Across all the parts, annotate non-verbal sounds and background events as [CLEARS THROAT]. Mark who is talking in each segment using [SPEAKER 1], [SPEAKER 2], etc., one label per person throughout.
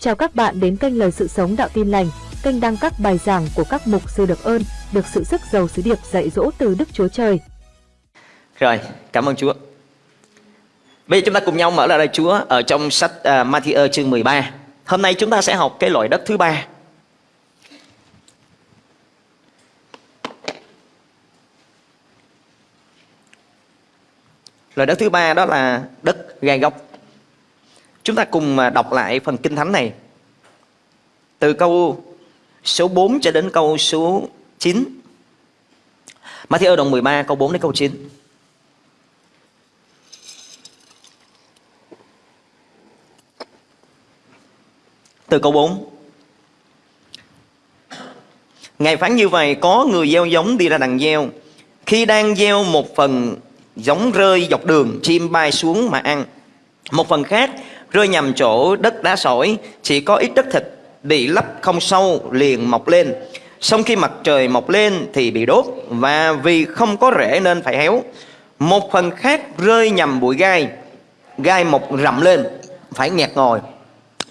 [SPEAKER 1] Chào các bạn đến kênh Lời Sự Sống Đạo Tin Lành, kênh đăng các bài giảng của các mục sư được ơn, được sự sức giàu sứ điệp dạy dỗ từ Đức Chúa Trời.
[SPEAKER 2] Rồi, cảm ơn Chúa. Bây giờ chúng ta cùng nhau mở lại lời Chúa ở trong sách uh, Matthew chương 13. Hôm nay chúng ta sẽ học cái loại đất thứ ba. Loại đất thứ ba đó là đất gai góc. Chúng ta cùng à, đọc lại phần kinh thánh này. Từ câu số 4 cho đến câu số 9. Matthew đoạn 13 câu 4 đến câu 9. Từ câu 4 Ngài phán như vậy, Có người gieo giống đi ra đằng gieo Khi đang gieo một phần giống rơi dọc đường, Chim bay xuống mà ăn Một phần khác rơi nhầm chỗ đất đá sỏi, Chỉ có ít đất thịt Bị lấp không sâu liền mọc lên. Xong khi mặt trời mọc lên thì bị đốt, Và vì không có rễ nên phải héo. Một phần khác rơi nhầm bụi gai Gai mọc rậm lên, Phải nghẹt ngồi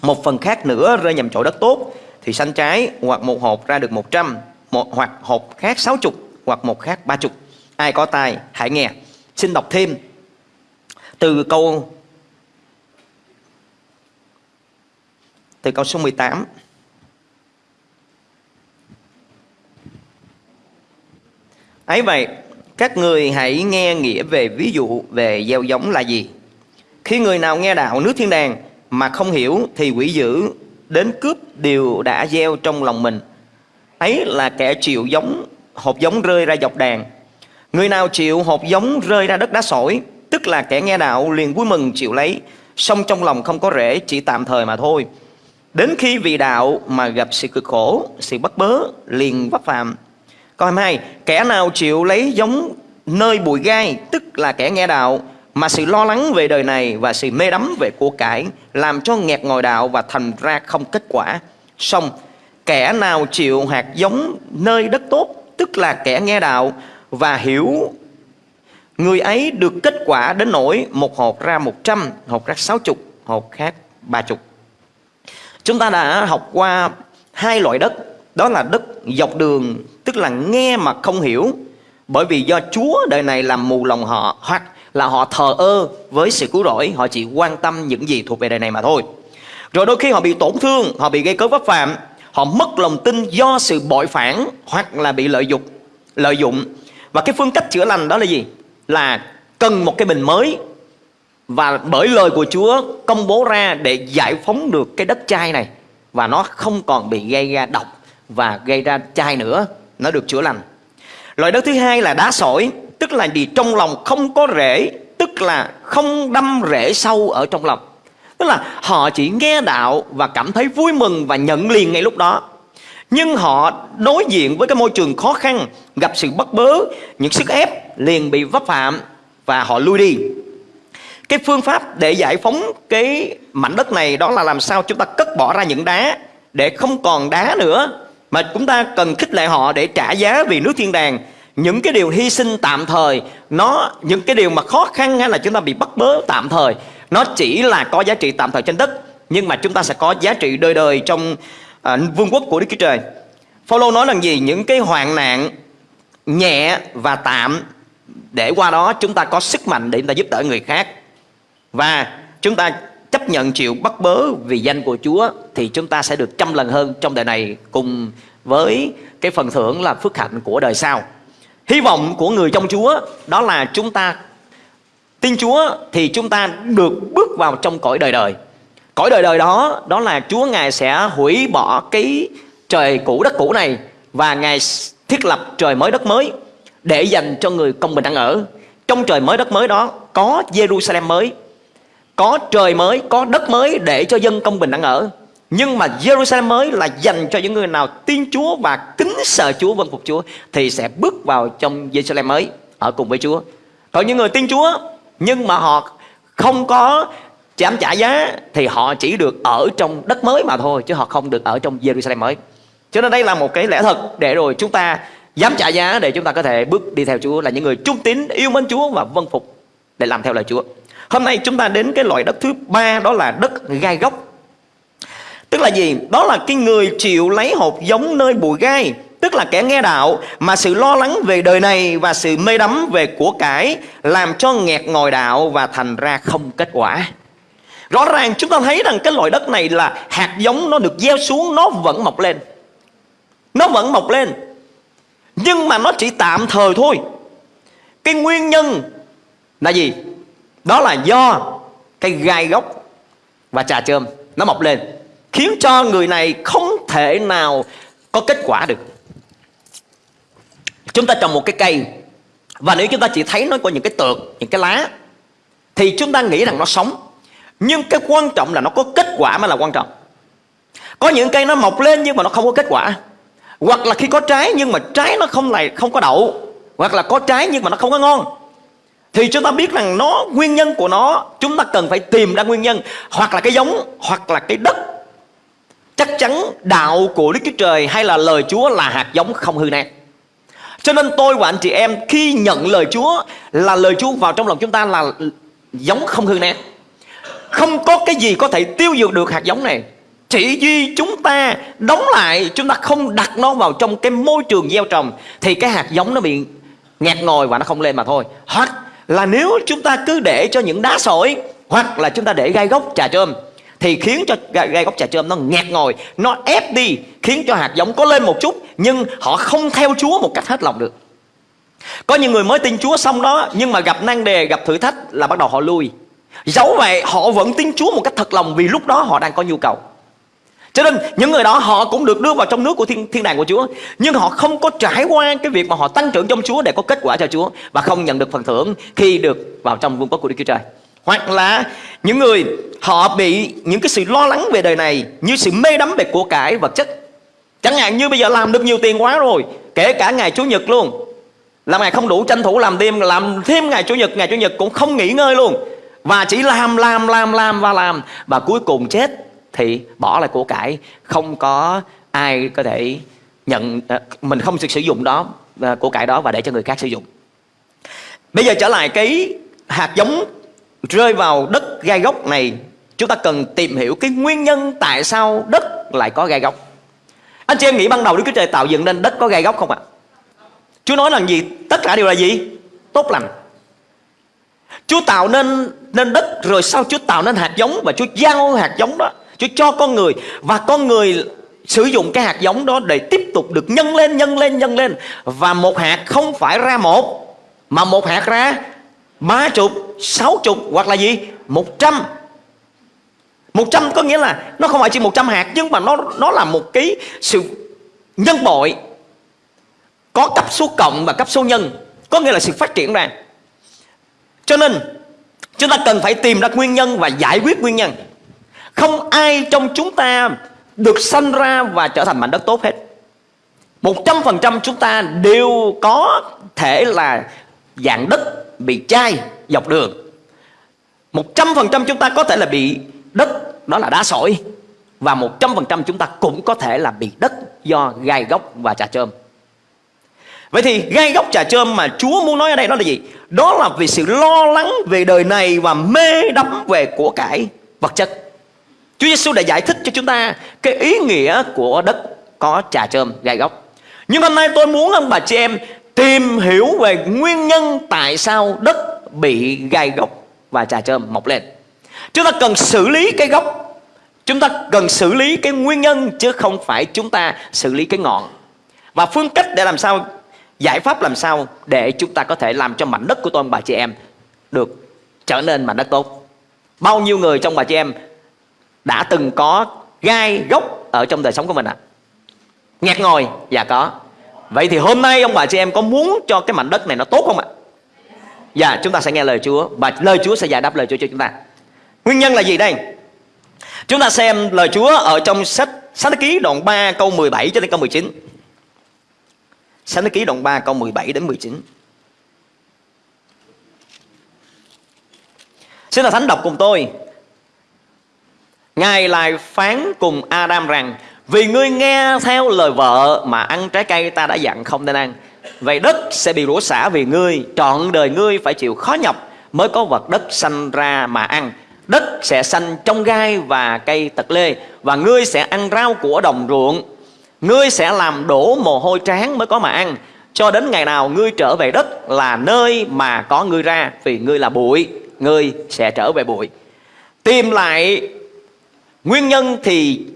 [SPEAKER 2] một phần khác nữa rơi nhầm chỗ đất tốt, thì xanh trái hoặc một hộp ra được 100 một hoặc hộp khác 60 hoặc một khác 30 ai có tài hãy nghe. Xin đọc thêm. Từ câu từ câu số 18 ấy vậy, các người hãy nghe nghĩa về ví dụ về gieo giống là gì. Khi người nào nghe đạo nước thiên đàng mà không hiểu thì quỷ dữ đến cướp điều đã gieo trong lòng mình. Ấy là kẻ chịu giống, hộp giống rơi ra dọc đàn. Người nào chịu hộp giống rơi ra đất đá sỏi, tức là kẻ nghe đạo liền vui mừng chịu lấy, song trong lòng không có rễ, chỉ tạm thời mà thôi đến khi vì đạo mà gặp sự cực khổ sự bất bớ liền vấp phạm câu 22 kẻ nào chịu lấy giống nơi bụi gai tức là kẻ nghe đạo mà sự lo lắng về đời này và sự mê đắm về của cải làm cho nghẹt ngồi đạo và thành ra không kết quả. Xong, kẻ nào chịu hạt giống nơi đất tốt, tức là kẻ nghe đạo và hiểu người ấy được kết quả đến nỗi một hột ra một trăm, hột ra sáu chục, hột khác ba chục. Chúng ta đã học qua hai loại đất, đó là đất dọc đường, tức là nghe mà không hiểu, bởi vì do Chúa đời này làm mù lòng họ hoặc là họ thờ ơ với sự cứu rỗi họ chỉ quan tâm những gì thuộc về đời này mà thôi. Rồi đôi khi họ bị tổn thương họ bị gây cớ vấp phạm họ mất lòng tin do sự bội phản hoặc là bị lợi dụng lợi dụng. Và cái phương cách chữa lành đó là gì? Là cần một cái bình mới và bởi lời của Chúa công bố ra để giải phóng được cái đất chai này. Và nó không còn bị gây ra độc và gây ra chai nữa. Nó được chữa lành. Loại đất thứ hai là đá sỏi, tức là gì? Trong lòng không có rễ, tức là không đâm rễ sâu ở trong lòng. Tức là họ chỉ nghe đạo và cảm thấy vui mừng và nhận liền ngay lúc đó. Nhưng họ đối diện với cái môi trường khó khăn, gặp sự bất bớ, những sức ép liền bị vấp phạm và họ lui đi cái phương pháp để giải phóng cái mảnh đất này đó là làm sao chúng ta cất bỏ ra những đá để không còn đá nữa mà chúng ta cần khích lệ họ để trả giá vì nước thiên đàng những cái điều hy sinh tạm thời nó những cái điều mà khó khăn hay là chúng ta bị bắt bớ tạm thời nó chỉ là có giá trị tạm thời trên đất nhưng mà chúng ta sẽ có giá trị đời đời trong à, vương quốc của Đức Chúa Trời. Phaolô nói là gì? Những cái hoạn nạn nhẹ và tạm để qua đó chúng ta có sức mạnh để chúng ta giúp đỡ người khác và chúng ta chấp nhận chịu bắt bớ vì danh của Chúa thì chúng ta sẽ được trăm lần hơn trong đời này cùng với cái phần thưởng là phước hạnh của đời sau. Hy vọng của người trong Chúa đó là chúng ta tin Chúa thì chúng ta được bước vào trong cõi đời đời. Cõi đời đời đó đó là Chúa Ngài sẽ hủy bỏ cái trời cũ đất cũ này và Ngài thiết lập trời mới đất mới để dành cho người công bình ăn ở. Trong trời mới đất mới đó có Jerusalem mới, có trời mới, có đất mới để cho dân công bình ăn ở. Nhưng mà Jerusalem mới là dành cho những người nào tin Chúa và kính sợ Chúa vâng phục Chúa thì sẽ bước vào trong Jerusalem mới ở cùng với Chúa. Còn những người tin Chúa nhưng mà họ không có chạm trả giá thì họ chỉ được ở trong đất mới mà thôi chứ họ không được ở trong Jerusalem mới. Cho nên đây là một cái lẽ thật để rồi chúng ta dám trả giá để chúng ta có thể bước đi theo Chúa là những người trung tín, yêu mến Chúa và vâng phục để làm theo lời Chúa. Hôm nay chúng ta đến cái loại đất thứ ba, đó là đất gai gốc. Tức là gì? Đó là cái người chịu lấy hột giống nơi bụi gai. Tức là kẻ nghe đạo mà sự lo lắng về đời này và sự mê đắm về của cải làm cho nghẹt ngồi đạo và thành ra không kết quả. Rõ ràng chúng ta thấy rằng cái loại đất này là hạt giống, nó được gieo xuống, nó vẫn mọc lên. Nó vẫn mọc lên. Nhưng mà nó chỉ tạm thời thôi. Cái nguyên nhân là gì? Đó là do cái gai gốc và trà chôm nó mọc lên, khiến cho người này không thể nào có kết quả được. Chúng ta trồng một cái cây và nếu chúng ta chỉ thấy nó có những cái tược, những cái lá, thì chúng ta nghĩ rằng nó sống. Nhưng cái quan trọng là nó có kết quả mới là quan trọng. Có những cây nó mọc lên nhưng mà nó không có kết quả. Hoặc là khi có trái nhưng mà trái nó không lại không có đậu. Hoặc là có trái nhưng mà nó không có ngon thì chúng ta biết rằng nó, nguyên nhân của nó, chúng ta cần phải tìm ra nguyên nhân. Hoặc là cái giống, hoặc là cái đất. Chắc chắn đạo của Đức Chúa Trời hay là lời Chúa là hạt giống không hư nát. Cho nên tôi và anh chị em khi nhận lời Chúa, là lời Chúa vào trong lòng chúng ta là giống không hư nát. Không có cái gì có thể tiêu diệt được hạt giống này. Chỉ duy chúng ta đóng lại, chúng ta không đặt nó vào trong cái môi trường gieo trồng, thì cái hạt giống nó bị nghẹt ngồi và nó không lên mà thôi. Hoặc là nếu chúng ta cứ để cho những đá sỏi hoặc là chúng ta để gai gốc trà trơm, thì khiến cho gai gốc trà trơm nó nghẹt ngồi nó ép đi, khiến cho hạt giống có lên một chút, nhưng họ không theo Chúa một cách hết lòng được. Có những người mới tin Chúa xong đó, nhưng mà gặp nan đề, gặp thử thách là bắt đầu họ lui dẫu vậy, họ vẫn tin Chúa một cách thật lòng vì lúc đó họ đang có nhu cầu cho nên những người đó họ cũng được đưa vào trong nước của thiên, thiên đàng của Chúa. Nhưng họ không có trải qua cái việc mà họ tăng trưởng trong Chúa để có kết quả cho Chúa Và không nhận được phần thưởng khi được vào trong vương quốc của Đức Chúa Trời. Hoặc là những người họ bị những cái sự lo lắng về đời này Như sự mê đắm về của cải vật chất. Chẳng hạn như bây giờ làm được nhiều tiền quá rồi Kể cả ngày Chủ nhật luôn. Làm ngày không đủ tranh thủ làm thêm Làm thêm ngày Chủ nhật Ngày Chủ nhật cũng không nghỉ ngơi luôn. Và chỉ làm làm làm làm và làm Và cuối cùng chết thì bỏ lại của cải. Không có ai có thể nhận ờ, mình không sử dụng đó ờ, của cải đó và để cho người khác sử dụng. Bây giờ trở lại cái hạt giống rơi vào đất gai gốc này. Chúng ta cần tìm hiểu cái nguyên nhân tại sao đất lại có gai gốc anh chị em nghĩ ban đầu Đức Chúa Trời tạo dựng nên đất có gai gốc không ạ? Chúa nói là gì? Tất cả đều là gì? Tốt lành. Chúa tạo nên nên đất, rồi sau Chúa tạo nên hạt giống và Chúa giao hạt giống đó Chúa cho con người và con người sử dụng cái hạt giống đó để tiếp tục được nhân lên, nhân lên, nhân lên. Và một hạt không phải ra một, mà một hạt ra ba chục, sáu chục hoặc là gì? Một trăm. Một trăm có nghĩa là nó không phải chỉ một trăm hạt nhưng mà nó nó là một cái sự nhân bội có cấp số cộng và cấp số nhân có nghĩa là sự phát triển ra cho nên chúng ta cần phải tìm ra nguyên nhân và giải quyết nguyên nhân không ai trong chúng ta được sanh ra và trở thành mảnh đất tốt hết. một trăm phần trăm chúng ta đều có thể là dạng đất bị chai dọc đường. một trăm phần trăm chúng ta có thể là bị đất, đó là đá sỏi và một trăm phần trăm chúng ta cũng có thể là bị đất do gai gốc và trà trơm. Vậy thì gai gốc trà trơm mà Chúa muốn nói ở đây đó là gì? Đó là vì sự lo lắng về đời này và mê đắm về của cải vật chất. Chúa Giêsu đã giải thích cho chúng ta cái ý nghĩa của đất có trà trơm, gai gốc. Nhưng hôm nay tôi muốn ông bà chị em tìm hiểu về nguyên nhân tại sao đất bị gai gốc và trà trơm mọc lên. Chúng ta cần xử lý cái gốc Chúng ta cần xử lý cái nguyên nhân chứ không phải chúng ta xử lý cái ngọn. Và phương cách để làm sao, giải pháp làm sao để chúng ta có thể làm cho mảnh đất của tôi bà chị em, được trở nên mảnh đất tốt. Bao nhiêu người trong bà chị em đã từng có gai gốc ở trong đời sống của mình ạ? À? Nhạc ngồi? Dạ có. Vậy thì hôm nay ông bà chị em có muốn cho cái mảnh đất này nó tốt không ạ? Dạ chúng ta sẽ nghe lời Chúa Và lời Chúa sẽ giải đáp lời Chúa cho chúng ta Nguyên nhân là gì đây? Chúng ta xem lời Chúa ở trong sách Sách ký đoạn 3 câu 17 cho đến câu 19 Sách ký đoạn 3 câu 17 đến 19 Xin là thánh đọc cùng tôi Ngài lại phán cùng Adam rằng, Vì ngươi nghe theo lời vợ mà ăn trái cây ta đã dặn không nên ăn. Vậy đất sẽ bị rủa xả vì ngươi, Trọn đời ngươi phải chịu khó nhọc Mới có vật đất sanh ra mà ăn. Đất sẽ xanh trong gai và cây tật lê và ngươi sẽ ăn rau của đồng ruộng. Ngươi sẽ làm đổ mồ hôi tráng mới có mà ăn. Cho đến ngày nào ngươi trở về đất là nơi mà có ngươi ra, vì ngươi là bụi, ngươi sẽ trở về bụi. Tìm lại nguyên nhân thì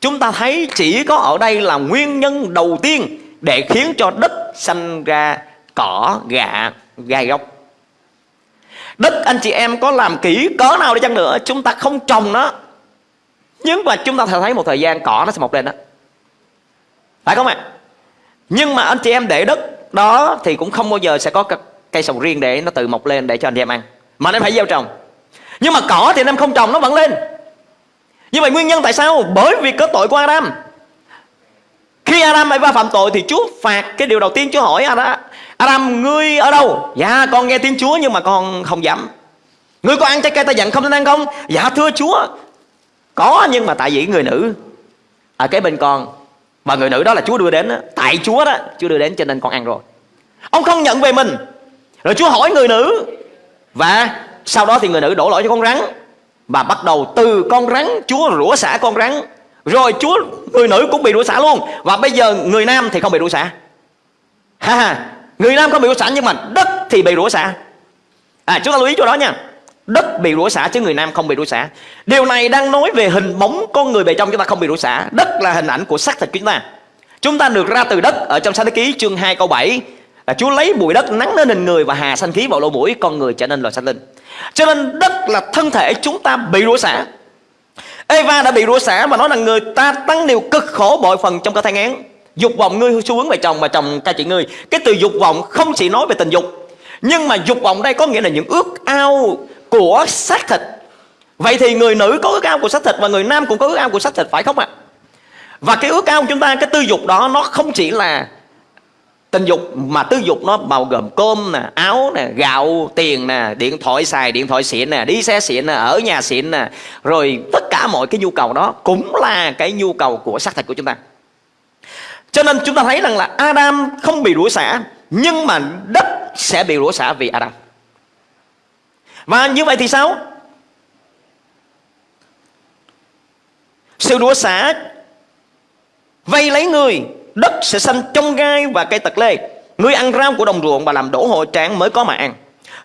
[SPEAKER 2] chúng ta thấy chỉ có ở đây là nguyên nhân đầu tiên để khiến cho đất sanh ra cỏ gạ gai góc. Đất, anh chị em có làm kỹ cỡ nào đi chăng nữa, chúng ta không trồng nó. Nhưng mà chúng ta thấy một thời gian cỏ nó sẽ mọc lên đó. Phải không ạ? Nhưng mà anh chị em để đất đó thì cũng không bao giờ sẽ có cây sầu riêng để nó tự mọc lên để cho anh chị em ăn. Mà anh phải gieo trồng. Nhưng mà cỏ thì anh em không trồng, nó vẫn lên như vậy nguyên nhân tại sao? Bởi vì có tội của Adam. Khi Adam Eva phạm tội thì Chúa phạt cái điều đầu tiên Chúa hỏi Adam Adam, ngươi ở đâu? Dạ con nghe tiếng Chúa nhưng mà con không dám. Ngươi có ăn trái cây ta dặn không? Nên ăn không? Dạ thưa Chúa. Có, nhưng mà tại vì người nữ. Ở cái bên con. Và người nữ đó là Chúa đưa đến đó. tại Chúa đó, Chúa đưa đến cho nên con ăn rồi. Ông không nhận về mình. Rồi Chúa hỏi người nữ. Và sau đó thì người nữ đổ lỗi cho con rắn và bắt đầu từ con rắn, Chúa rủa xả con rắn. Rồi Chúa, người nữ cũng bị rủa xả luôn. Và bây giờ người nam thì không bị rủa xả. Ha ha, người nam không bị rủa xả nhưng mà đất thì bị rủa xả. À chúng ta lưu ý chỗ đó nha. Đất bị rủa xả chứ người nam không bị rủa xả. Điều này đang nói về hình bóng con người bề trong chúng ta không bị rủa xả. Đất là hình ảnh của xác thịt chúng ta. Chúng ta được ra từ đất ở trong sách thế ký chương 2 câu 7 là Chúa lấy bụi đất nắng lên hình người và hà sanh khí vào lỗ mũi, con người trở nên loài sanh linh cho nên đất là thân thể chúng ta bị rủa xả. Eva đã bị rủa xả mà nói là người ta tăng điều cực khổ bội phần trong cơ thai ngán. Dục vọng ngươi xu hướng về chồng và chồng ca chị ngươi. Cái từ dục vọng không chỉ nói về tình dục, nhưng mà dục vọng đây có nghĩa là những ước ao của xác thịt. Vậy thì người nữ có ước ao của xác thịt và người nam cũng có ước ao của xác thịt, phải không ạ? Và cái ước ao của chúng ta, cái tư dục đó, nó không chỉ là tình dục mà tư dục nó bao gồm cơm nè, áo nè, gạo, tiền nè, điện thoại xài, điện thoại xịn nè, đi xe xịn nè, ở nhà xịn nè. Rồi tất cả mọi cái nhu cầu đó cũng là cái nhu cầu của xác thịt của chúng ta. Cho nên chúng ta thấy rằng là Adam không bị rủa xả, nhưng mà đất sẽ bị rủa xả vì Adam. Và như vậy thì sao? Sự rủa xả vây lấy người đất sẽ xanh trong gai và cây tật lê. Ngươi ăn rau của đồng ruộng và làm đổ hội tráng mới có mà ăn.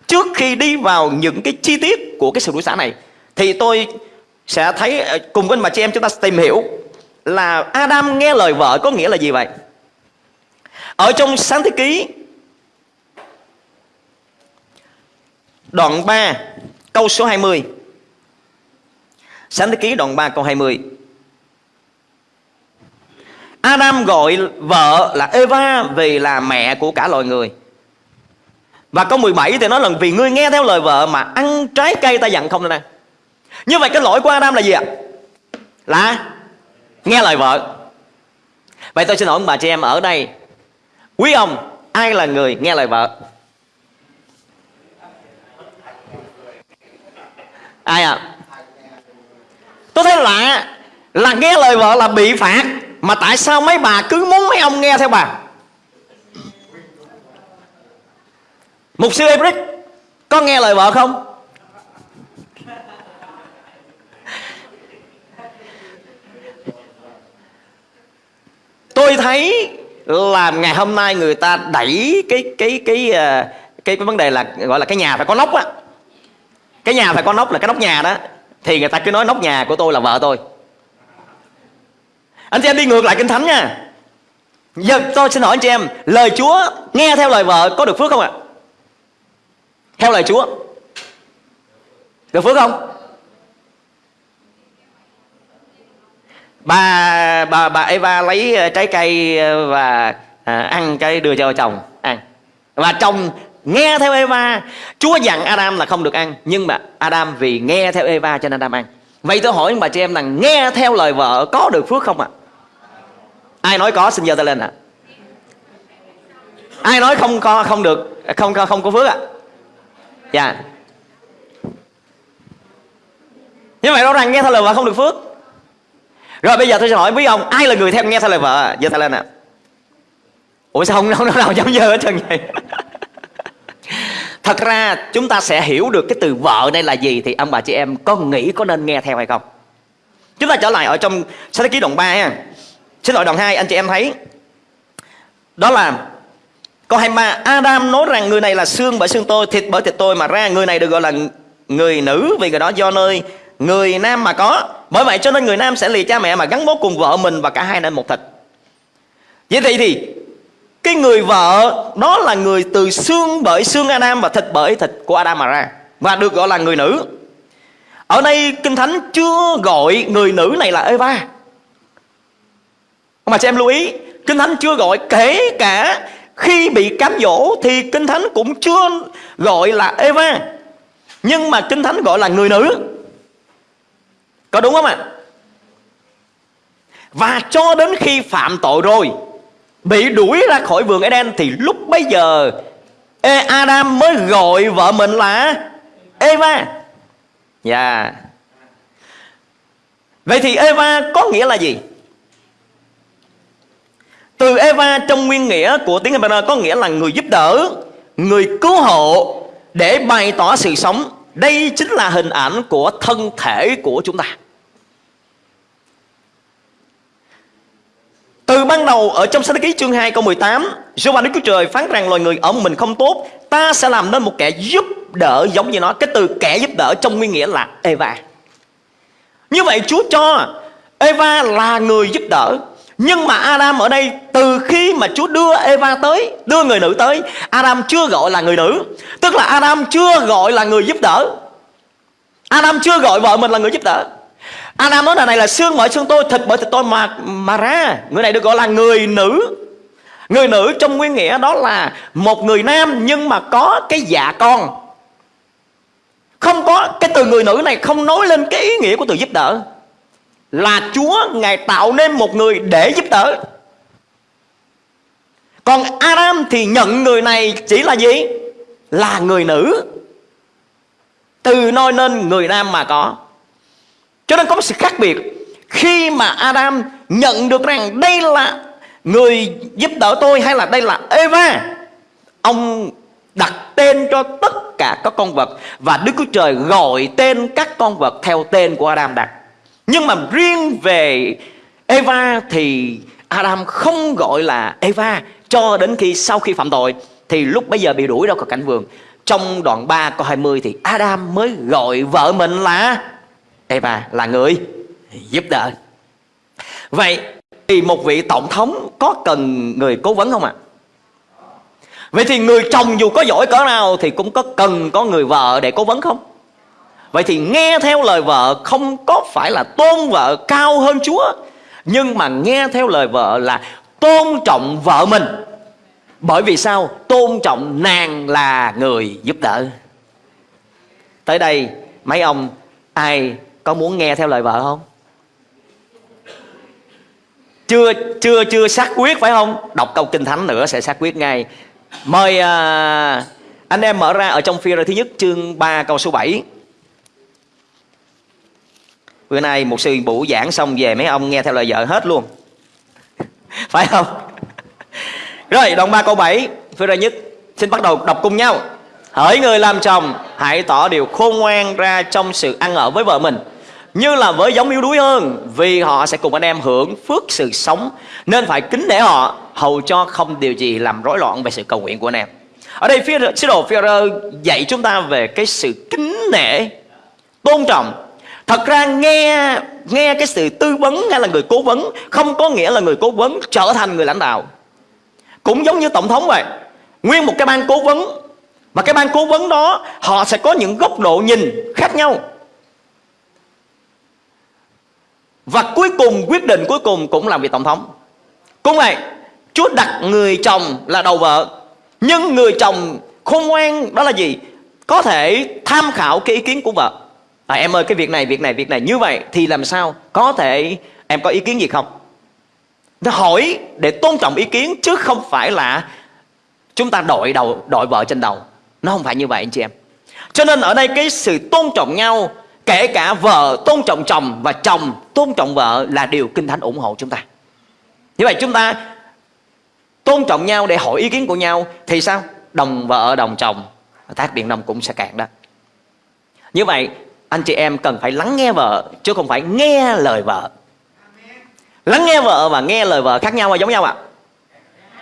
[SPEAKER 2] Trước khi đi vào những cái chi tiết của cái sự đối xã này, Thì tôi sẽ thấy ờ, cùng với bà chị em chúng ta tìm hiểu Là Adam nghe lời vợ có nghĩa là gì vậy. Ở trong sáng thế ký, Đoạn 3 câu số 20 Sáng thế ký đoạn 3 câu 20 Adam gọi vợ là Eva vì là mẹ của cả loài người Và câu 17 thì nói là vì ngươi nghe theo lời vợ mà ăn trái cây ta dặn không nè Như vậy cái lỗi của Adam là gì ạ? Là nghe lời vợ Vậy tôi xin hỏi bà chị em ở đây, Quý ông, ai là người nghe lời vợ? Ai ạ? À? Tôi thấy lạ là nghe lời vợ là bị phạt mà tại sao mấy bà cứ muốn mấy ông nghe theo bà? Mục sư Ebrick Có nghe lời vợ không? Tôi thấy là ngày hôm nay người ta đẩy cái cái cái ờ, cái, cái vấn đề là gọi là cái nhà phải có nóc á. Cái nhà phải có nóc là cái nóc nhà đó. Thì người ta cứ nói nóc nhà của tôi là vợ tôi anh chị em đi ngược lại kinh thánh nha. Giờ tôi xin hỏi anh chị em Lời Chúa nghe theo lời vợ có được phước không ạ? Theo lời Chúa. Được phước không? Bà bà bà Eva lấy ờ, trái cây ờ, và à, ăn cái đưa cho chồng ăn. Và chồng nghe theo Eva. Chúa dặn Adam là không được ăn Nhưng mà Adam vì nghe theo Eva cho nên Adam ăn. Vậy tôi hỏi bà chị em rằng nghe theo lời vợ có được phước không ạ? À? Ai nói có xin giơ tay lên ạ? À? Ai nói không có không được không không, không có phước ạ? À? Dạ. Như vậy rõ ràng nghe theo lời vợ không được phước. Rồi bây giờ tôi sẽ hỏi quý ông ai là người theo nghe theo lời vợ? Giơ tay lên ạ. À? Ủa sao không, không nào dám giơ hết trơn vậy? Thật ra chúng ta sẽ hiểu được cái từ vợ đây là gì Thì ông bà chị em có nghĩ có nên nghe theo hay không Chúng ta trở lại ở trong sách ký đoạn 3 ha Xin lỗi, đoạn 2 anh chị em thấy. Đó là Câu 23 Adam nói rằng người này là xương bởi xương tôi, Thịt bởi thịt tôi, mà ra Người này được gọi là người nữ, Vì người đó do nơi người nam mà có. Bởi vậy cho nên người nam sẽ lìa cha mẹ Mà gắn bó cùng vợ mình và cả hai nên một thịt. Vậy thì thì, Cái người vợ Đó là người từ xương bởi xương Adam Và thịt bởi thịt của Adam mà ra, Và được gọi là người nữ. Ở đây Kinh Thánh chưa gọi người nữ này là Eva mà xem em lưu ý, Kinh Thánh chưa gọi kể cả khi bị cám dỗ thì Kinh Thánh cũng chưa gọi là Eva Nhưng mà Kinh Thánh gọi là người nữ Có đúng không ạ? Và cho đến khi phạm tội rồi, Bị đuổi ra khỏi vườn Eden Thì lúc bấy giờ e Adam mới gọi vợ mình là Eva Dạ yeah. Vậy thì Eva có nghĩa là gì? Từ Eva trong nguyên nghĩa của tiếng Hebrew có nghĩa là người giúp đỡ, người cứu hộ để bày tỏ sự sống. Đây chính là hình ảnh của thân thể của chúng ta. Từ ban đầu ở trong sách ký chương 2 câu 18 Giô-va Đức Chúa Trời phán rằng loài người ở mình không tốt Ta sẽ làm nên một kẻ giúp đỡ giống như nó Cái từ kẻ giúp đỡ trong nguyên nghĩa là Eva Như vậy Chúa cho Eva là người giúp đỡ nhưng mà Adam ở đây, từ khi mà Chúa đưa Eva tới, Đưa người nữ tới, Adam chưa gọi là người nữ. Tức là Adam chưa gọi là người giúp đỡ. Adam chưa gọi vợ mình là người giúp đỡ. Adam nói là này là xương bởi xương tôi, Thịt bởi thịt tôi mà mà ra. Người này được gọi là người nữ. Người nữ trong nguyên nghĩa đó là Một người nam nhưng mà có cái dạ con. Không có, Cái từ người nữ này không nói lên cái ý nghĩa của từ giúp đỡ là Chúa, Ngài tạo nên một người để giúp đỡ. Còn Adam thì nhận người này chỉ là gì? Là người nữ. Từ nôi nên người nam mà có. Cho nên có một sự khác biệt. Khi mà Adam nhận được rằng đây là người giúp đỡ tôi hay là đây là Eva, Ông đặt tên cho tất cả các con vật Và Đức Chúa Trời gọi tên các con vật theo tên của Adam đặt nhưng mà riêng về Eva thì Adam không gọi là Eva cho đến khi sau khi phạm tội thì lúc bây giờ bị đuổi ra khỏi cảnh vườn. Trong đoạn 3 câu 20 thì Adam mới gọi vợ mình là Eva, là người giúp đỡ. Vậy thì một vị tổng thống có cần người cố vấn không ạ? À? Vậy thì người chồng dù có giỏi cỡ nào thì cũng có cần có người vợ để cố vấn không? Vậy thì nghe theo lời vợ không có phải là tôn vợ cao hơn Chúa Nhưng mà nghe theo lời vợ là tôn trọng vợ mình Bởi vì sao? Tôn trọng nàng là người giúp đỡ Tới đây mấy ông ai có muốn nghe theo lời vợ không? Chưa chưa chưa xác quyết phải không? Đọc câu kinh thánh nữa sẽ xác quyết ngay Mời à, anh em mở ra ở trong phi thứ nhất chương 3 câu số 7 Bữa nay một sư bụ giảng xong về mấy ông nghe theo lời vợ hết luôn. [LAUGHS] Phải không? [LAUGHS] Rồi, đoạn 3 câu 7 Phía ra nhất. Xin bắt đầu đọc cùng nhau. Hỡi người làm chồng, Hãy tỏ điều khôn ngoan ra trong sự ăn ở với vợ mình. Như là với giống yếu đuối hơn, Vì họ sẽ cùng anh em hưởng phước sự sống, Nên phải kính nể họ, Hầu cho không điều gì làm rối loạn về sự cầu nguyện của anh em. Ở đây phía sứ đồ phía dạy chúng ta về cái sự kính nể, Tôn trọng Thật ra nghe nghe cái sự tư vấn hay là người cố vấn không có nghĩa là người cố vấn trở thành người lãnh đạo. Cũng giống như tổng thống vậy. Nguyên một cái ban cố vấn mà cái ban cố vấn đó họ sẽ có những góc độ nhìn khác nhau. Và cuối cùng quyết định cuối cùng cũng là việc tổng thống. Cũng vậy, Chúa đặt người chồng là đầu vợ. Nhưng người chồng khôn ngoan đó là gì? Có thể tham khảo cái ý kiến của vợ à, em ơi cái việc này việc này việc này. Như vậy thì làm sao? Có thể em có ý kiến gì không? Nó hỏi để tôn trọng ý kiến chứ không phải là chúng ta đội đầu đội vợ trên đầu. Nó không phải như vậy anh chị em. Cho nên ở đây cái sự tôn trọng nhau kể cả vợ tôn trọng chồng và chồng tôn trọng vợ là điều kinh thánh ủng hộ chúng ta. Như vậy chúng ta tôn trọng nhau để hỏi ý kiến của nhau thì sao? Đồng vợ đồng chồng. Tác điện đồng cũng sẽ cạn đó. Như vậy anh chị em cần phải lắng nghe vợ, chứ không phải nghe lời vợ. Lắng nghe vợ và nghe lời vợ khác nhau hay giống nhau ạ? À?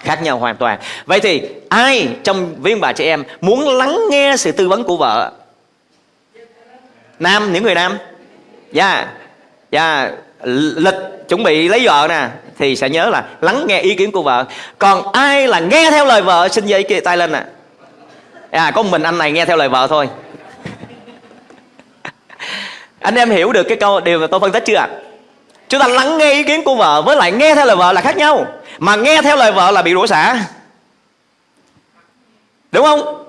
[SPEAKER 2] khác nhau hoàn toàn. Vậy thì ai trong viên bà chị em muốn lắng nghe sự tư vấn của vợ? Nam, những người nam? Dạ. Yeah. dạ. Yeah. lịch chuẩn bị lấy vợ nè, thì sẽ nhớ là lắng nghe ý kiến của vợ. Còn ai là nghe theo lời vợ, xin giấy kia tay lên nè. À có mình anh này nghe theo lời vợ thôi anh em hiểu được cái câu điều mà tôi phân tích chưa ạ? Chúng ta lắng nghe ý kiến của vợ với lại nghe theo lời vợ là khác nhau. Mà nghe theo lời vợ là bị rủa xả. Đúng không?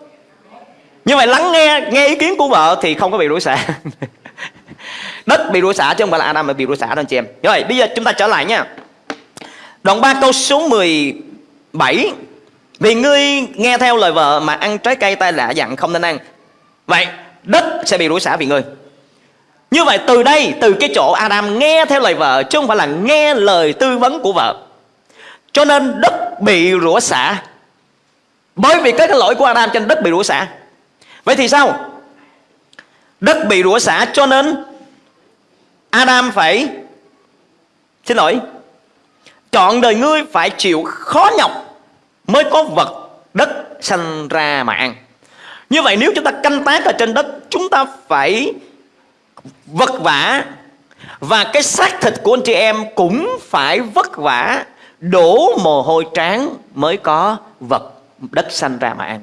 [SPEAKER 2] Như vậy lắng nghe nghe ý kiến của vợ thì không có bị rủa xả. [LAUGHS] Đất bị rủa xả chứ không phải là Adam mà bị rủa xả đâu anh chị em. Rồi bây giờ chúng ta trở lại nha. Đoạn 3 câu số 17 vì ngươi nghe theo lời vợ mà ăn trái cây tai lạ dặn không nên ăn. Vậy, đất sẽ bị rủa xả vì ngươi như vậy từ đây từ cái chỗ Adam nghe theo lời vợ chứ không phải là nghe lời tư vấn của vợ. Cho nên đất bị rủa xả. Bởi vì cái, lỗi của Adam trên đất bị rủa xả. Vậy thì sao? Đất bị rủa xả cho nên Adam phải xin lỗi chọn đời ngươi phải chịu khó nhọc mới có vật đất sanh ra mà ăn. Như vậy nếu chúng ta canh tác ở trên đất chúng ta phải vất vả. Và cái xác thịt của anh chị em cũng phải vất vả. Đổ mồ hôi tráng mới có vật, đất sanh ra mà ăn.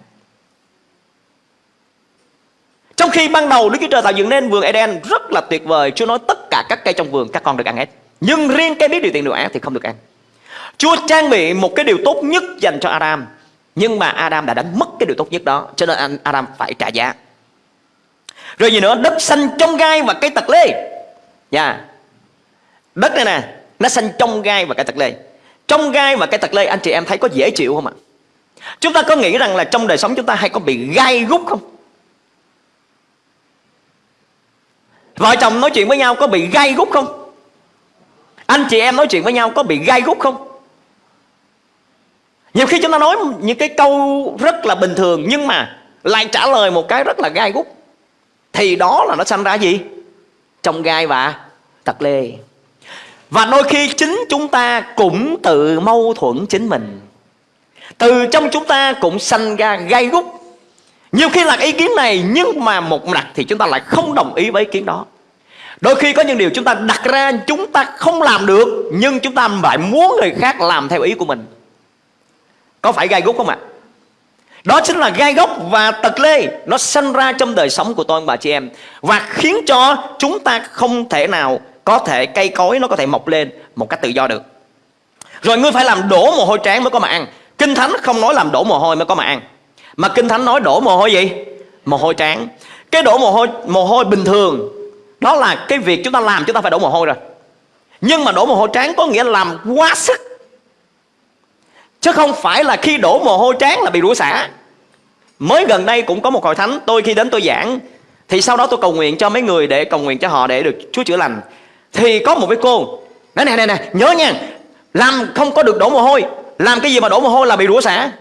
[SPEAKER 2] Trong khi ban đầu Đức Chúa Trời tạo dựng nên vườn Eden rất là tuyệt vời, Chúa nói tất cả các cây trong vườn, các con được ăn hết. Nhưng riêng cây biết điều tiện điều ác thì không được ăn. Chúa trang bị một cái điều tốt nhất dành cho Adam, Nhưng mà Adam đã đánh mất cái điều tốt nhất đó, Cho nên Adam phải trả giá. Rồi gì nữa? Đất xanh trong gai và cây tật lê. Nha yeah. Đất này nè, Nó xanh trong gai và cây tật lê. Trong gai và cây tật lê, anh chị em thấy có dễ chịu không ạ? Chúng ta có nghĩ rằng là trong đời sống chúng ta hay có bị gai gút không? Vợ chồng nói chuyện với nhau có bị gai gút không? Anh chị em nói chuyện với nhau có bị gai gút không? Nhiều khi chúng ta nói những cái câu rất là bình thường Nhưng mà lại trả lời một cái rất là gai gút. Thì đó là nó sanh ra gì Trong gai và tật lê Và đôi khi chính chúng ta cũng tự mâu thuẫn chính mình Từ trong chúng ta cũng sanh ra gai gút nhiều khi là ý kiến này, nhưng mà một mặt thì chúng ta lại không đồng ý với ý kiến đó. Đôi khi có những điều chúng ta đặt ra chúng ta không làm được, nhưng chúng ta lại muốn người khác làm theo ý của mình. Có phải gai gút không ạ? Đó chính là gai gốc và tật lê. Nó sinh ra trong đời sống của tôi và chị em. Và khiến cho chúng ta không thể nào Có thể cây cối, nó có thể mọc lên Một cách tự do được. Rồi ngươi phải làm đổ mồ hôi tráng mới có mà ăn Kinh Thánh không nói làm đổ mồ hôi mới có mà ăn mà Kinh Thánh nói đổ mồ hôi gì? Mồ hôi tráng. Cái đổ mồ hôi mồ hôi bình thường, Đó là cái việc chúng ta làm, chúng ta phải đổ mồ hôi rồi. Nhưng mà đổ mồ hôi tráng có nghĩa làm quá sức Chứ không phải là khi đổ mồ hôi tráng là bị rủa xả Mới gần đây cũng có một hội thánh, Tôi khi đến tôi giảng, Thì sau đó tôi cầu nguyện cho mấy người để cầu nguyện cho họ để được Chúa chữa lành Thì có một cái cô Nói nè nè nè, nhớ nha, Làm không có được đổ mồ hôi, Làm cái gì mà đổ mồ hôi là bị rủa xả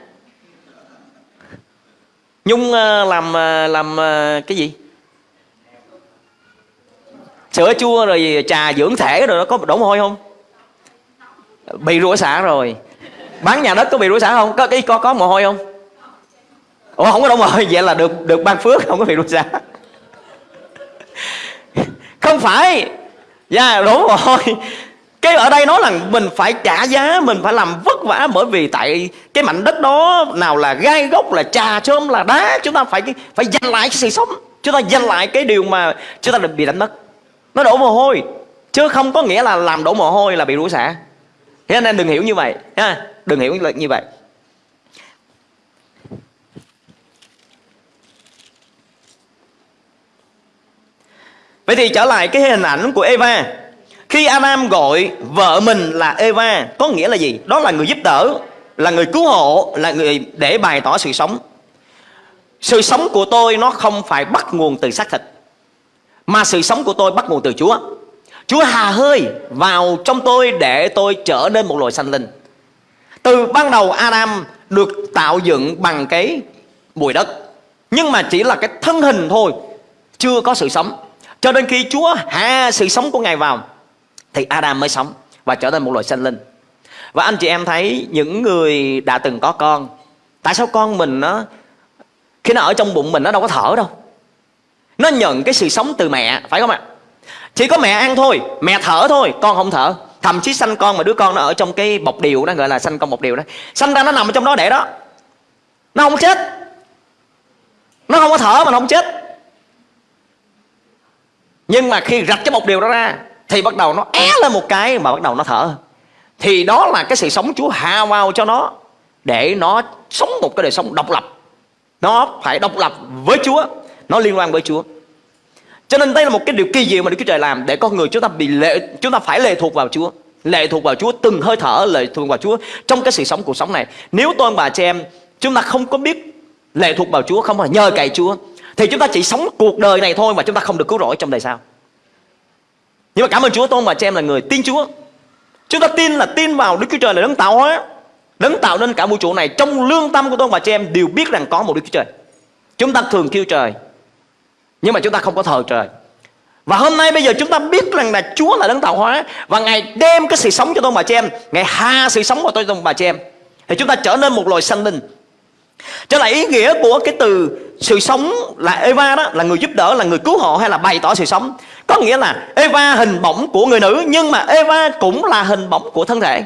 [SPEAKER 2] Nhung ờ, làm ờ, làm ờ, cái gì? Sữa, chua, rồi trà dưỡng thể rồi nó có đổ mồ hôi không? Bị rủa xả rồi. Bán nhà đất có bị rủa xả không? Có cái có có mồ hôi không? Ủa không có đổ mồ hôi vậy là được được ban phước không có bị rủa xả. [LAUGHS] Không phải. Dạ yeah, đổ mồ hôi cái ở đây nói là mình phải trả giá mình phải làm vất vả bởi vì tại cái mảnh đất đó nào là gai gốc là trà chôm là đá chúng ta phải phải giành lại cái sự sống chúng ta giành lại cái điều mà chúng ta được bị đánh mất nó đổ mồ hôi chứ không có nghĩa là làm đổ mồ hôi là bị rủa xả thế nên đừng hiểu như vậy ha đừng hiểu như vậy. Vậy thì trở lại cái hình ảnh của Eva. Khi Adam gọi vợ mình là Eva, Có nghĩa là gì? Đó là người giúp đỡ, Là người cứu hộ, Là người để bày tỏ sự sống. Sự sống của tôi nó không phải bắt nguồn từ xác thịt, Mà sự sống của tôi bắt nguồn từ Chúa. Chúa hà hơi vào trong tôi để tôi trở nên một loài sanh linh. Từ ban đầu Adam được tạo dựng bằng cái bụi đất, Nhưng mà chỉ là cái thân hình thôi, Chưa có sự sống. Cho đến khi Chúa hạ sự sống của Ngài vào, Thì Adam mới sống Và trở thành một loài sinh linh. Và anh chị em thấy những người đã từng có con, Tại sao con mình nó, Khi nó ở trong bụng mình nó đâu có thở đâu? Nó nhận cái sự sống từ mẹ, Phải không ạ? Chỉ có mẹ ăn thôi, Mẹ thở thôi, Con không thở. Thậm chí sanh con mà đứa con nó ở trong cái bọc điều đó, Gọi là sanh con bọc điều đó. Sanh ra nó nằm ở trong đó để đó. Nó không chết. Nó không có thở mà nó không chết. Nhưng mà khi rạch cái bọc điều đó ra, Thì bắt đầu nó é lên một cái Mà bắt đầu nó thở. Thì đó là cái sự sống Chúa hạ vào cho nó Để nó sống một cái đời sống độc lập. Nó phải độc lập với Chúa. Nó liên quan với Chúa cho nên đây là một cái điều kỳ diệu mà Đức Chúa Trời làm để con người chúng ta bị lệ chúng ta phải lệ thuộc vào Chúa, lệ thuộc vào Chúa từng hơi thở lệ thuộc vào Chúa trong cái sự sống cuộc sống này. Nếu tôi bà chị em chúng ta không có biết lệ thuộc vào Chúa, không phải nhờ cậy Chúa thì chúng ta chỉ sống cuộc đời này thôi mà chúng ta không được cứu rỗi trong đời sau. Nhưng mà cảm ơn Chúa tôi bà chị em là người tin Chúa. Chúng ta tin là tin vào Đức Chúa Trời là đấng tạo hóa, đấng tạo nên cả vũ trụ này. Trong lương tâm của tôi bà chị em đều biết rằng có một Đức Chúa Trời. Chúng ta thường kêu trời nhưng mà chúng ta không có thờ trời. Và hôm nay bây giờ chúng ta biết rằng là Chúa là đấng tạo hóa Và Ngài đem cái sự sống cho tôi bà chị em. Ngài ha sự sống vào tôi tôi bà chị em. Thì chúng ta trở nên một loài sanh linh. Cho là ý nghĩa của cái từ sự sống là Eva đó Là người giúp đỡ, là người cứu hộ hay là bày tỏ sự sống. Có nghĩa là Eva hình bóng của người nữ Nhưng mà Eva cũng là hình bóng của thân thể.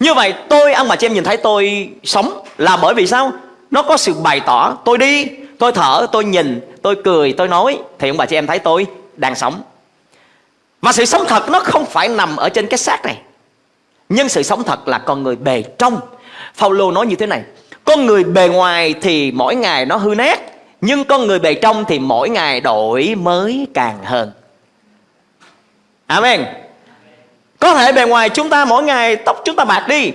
[SPEAKER 2] Như vậy tôi, ông bà chị em nhìn thấy tôi sống Là bởi vì sao? Nó có sự bày tỏ. Tôi đi, tôi thở, tôi nhìn, tôi cười, tôi nói. Thì ông bà chị em thấy tôi đang sống. Và sự sống thật nó không phải nằm ở trên cái xác này. Nhưng sự sống thật là con người bề trong. Phaolô nói như thế này. Con người bề ngoài thì mỗi ngày nó hư nát. Nhưng con người bề trong thì mỗi ngày đổi mới càng hơn. Amen. Có thể bề ngoài chúng ta mỗi ngày tóc chúng ta bạc đi.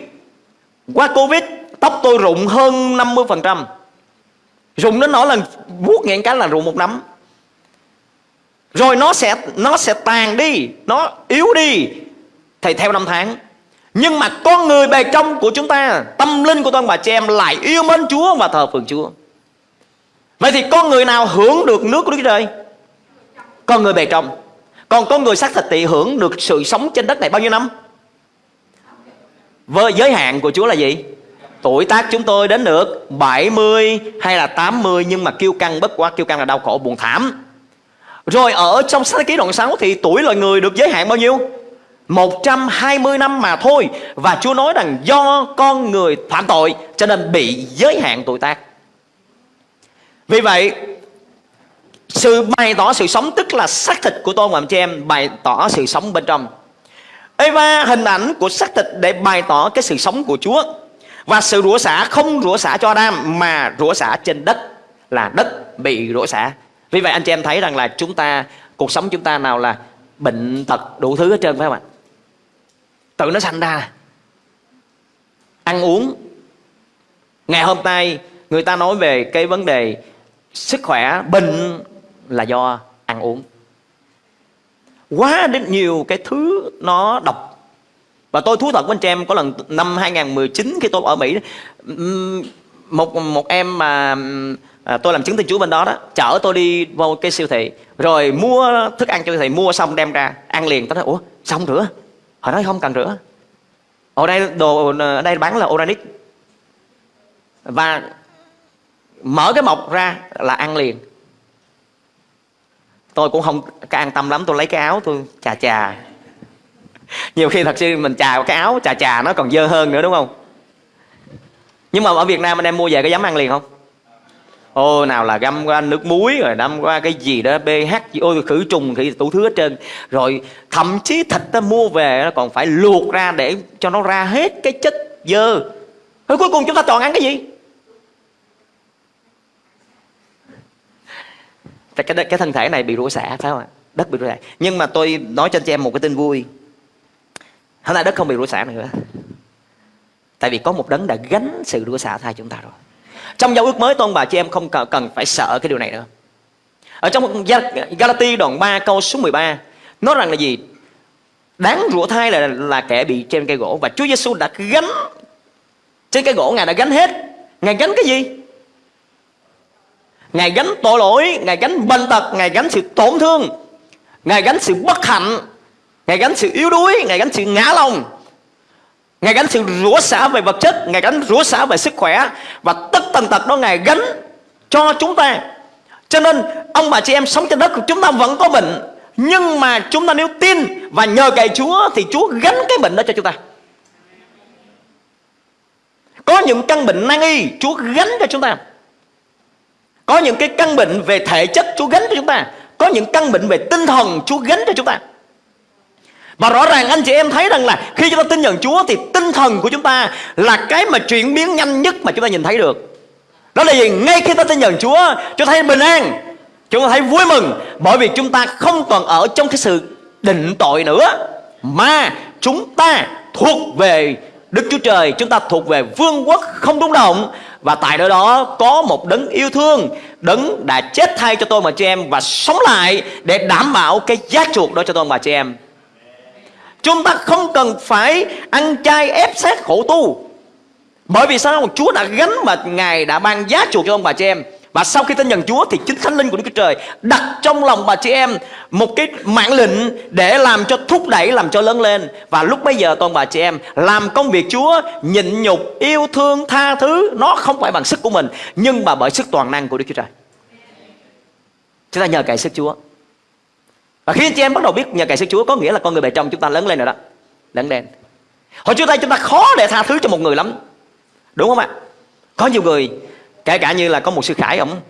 [SPEAKER 2] Qua Covid tóc tôi rụng hơn 50% Rụng đến nói là vuốt nhẹ cái là rụng một nắm. Rồi nó sẽ nó sẽ tàn đi, Nó yếu đi. Thì theo năm tháng. Nhưng mà con người bề trong của chúng ta, Tâm linh của con bà chị em lại yêu mến Chúa và thờ phượng Chúa. Vậy thì con người nào hưởng được nước của Đức Trời? Con người bề trong. Còn con người xác thịt thì hưởng được sự sống trên đất này bao nhiêu năm? Với, giới hạn của Chúa là gì? Tuổi tác chúng tôi đến được 70 hay là 80 Nhưng mà kêu căng, bất quá Kêu căng là đau khổ, buồn thảm. Rồi ở trong sách ký đoạn 6 Thì tuổi loài người được giới hạn bao nhiêu? 120 năm mà thôi. Và Chúa nói rằng do con người phạm tội, Cho nên bị giới hạn tuổi tác. Vì vậy, Sự bày tỏ sự sống Tức là xác thịt của tôi và chị em, Bày tỏ sự sống bên trong. Eva hình ảnh của xác thịt Để bày tỏ cái sự sống của Chúa và sự rủa xả không rủa xả cho Adam, Mà rủa xả trên đất Là đất bị rủa xả. Vì vậy anh chị em thấy rằng là chúng ta, Cuộc sống chúng ta nào là bệnh tật đủ thứ hết trơn, phải không ạ? Tự nó sanh ra. Ăn uống. Ngày hôm nay người ta nói về cái vấn đề Sức khỏe, bệnh là do ăn uống. Quá đến nhiều cái thứ nó độc và tôi thú thật với anh chị em có lần năm 2019 khi tôi ở Mỹ một một em mà à, tôi làm chứng tin Chúa bên đó đó chở tôi đi vô cái siêu thị rồi mua thức ăn cho siêu thị mua xong đem ra ăn liền. Tôi nói ủa xong rửa? Họ nói không cần rửa. Ở đây đồ ở đây bán là organic và mở cái mộc ra là ăn liền. Tôi cũng không an tâm lắm tôi lấy cái áo tôi chà chà nhiều khi thật sự mình chà cái áo, chà chà nó còn dơ hơn nữa, đúng không? Nhưng mà ở Việt Nam anh em mua về có dám ăn liền không? Ô, nào là găm qua nước muối, rồi đâm qua cái gì đó pH gì, ôi, khử trùng thì tủ thứ hết trơn. Rồi thậm chí thịt ta mua về nó còn phải luộc ra để cho nó ra hết cái chất dơ. Rồi cuối cùng chúng ta toàn ăn cái gì? Cái cái thân thể này bị rủa xả, phải không ạ? Đất bị rủa xả. Nhưng mà tôi nói cho anh chị em một cái tin vui. Hôm nay đất không bị rủa xả nữa Tại vì có một đấng đã gánh sự rủa xả thay chúng ta rồi. Trong giao ước mới tôn bà chị em không cần phải sợ cái điều này nữa. Ở trong Galati đoạn 3 câu số 13 Nói rằng là gì? Đáng rủa thai là, là kẻ bị trên cây gỗ Và Chúa Giêsu đã gánh Trên cây gỗ Ngài đã gánh hết. Ngài gánh cái gì? Ngài gánh tội lỗi Ngài gánh bệnh tật Ngài gánh sự tổn thương Ngài gánh sự bất hạnh. Ngài gánh sự yếu đuối, Ngài gánh sự ngã lòng. Ngài gánh sự rủa xả về vật chất, Ngài gánh rủa xả về sức khỏe. Và tất tần tật đó Ngài gánh cho chúng ta. Cho nên, ông bà chị em sống trên đất của chúng ta vẫn có bệnh. Nhưng mà chúng ta nếu tin Và nhờ cậy Chúa Thì Chúa gánh cái bệnh đó cho chúng ta. Có những căn bệnh nan y, Chúa gánh cho chúng ta. Có những cái căn bệnh về thể chất, Chúa gánh cho chúng ta. Có những căn bệnh về tinh thần, Chúa gánh cho chúng ta và rõ ràng anh chị em thấy rằng là khi chúng ta tin nhận Chúa thì tinh thần của chúng ta là cái mà chuyển biến nhanh nhất mà chúng ta nhìn thấy được. Đó là gì? Ngay khi ta tin nhận Chúa, chúng ta thấy bình an, chúng ta thấy vui mừng bởi vì chúng ta không còn ở trong cái sự định tội nữa mà chúng ta thuộc về Đức Chúa Trời, chúng ta thuộc về vương quốc không rung động và tại nơi đó có một đấng yêu thương Đấng đã chết thay cho tôi mà chị em Và sống lại để đảm bảo cái giá chuộc đó cho tôi mà chị em Chúng ta không cần phải ăn chay ép sát khổ tu Bởi vì sao? Chúa đã gánh mà Ngài đã ban giá chuộc cho ông bà chị em và sau khi tin nhận Chúa thì chính Thánh Linh của Đức Chúa Trời đặt trong lòng bà chị em một cái mạng lệnh để làm cho thúc đẩy, làm cho lớn lên. Và lúc bây giờ toàn bà chị em làm công việc Chúa, nhịn nhục, yêu thương, tha thứ. Nó không phải bằng sức của mình nhưng mà bởi sức toàn năng của Đức Chúa Trời. Chúng ta nhờ cậy sức Chúa. Và khi anh chị em bắt đầu biết nhờ cậy sức Chúa, có nghĩa là con người bề trong chúng ta lớn lên rồi đó. Lớn lên. Hồi trước đây chúng ta khó để tha thứ cho một người lắm. Đúng không ạ? Có nhiều người, kể cả như là có một sư Khải, ông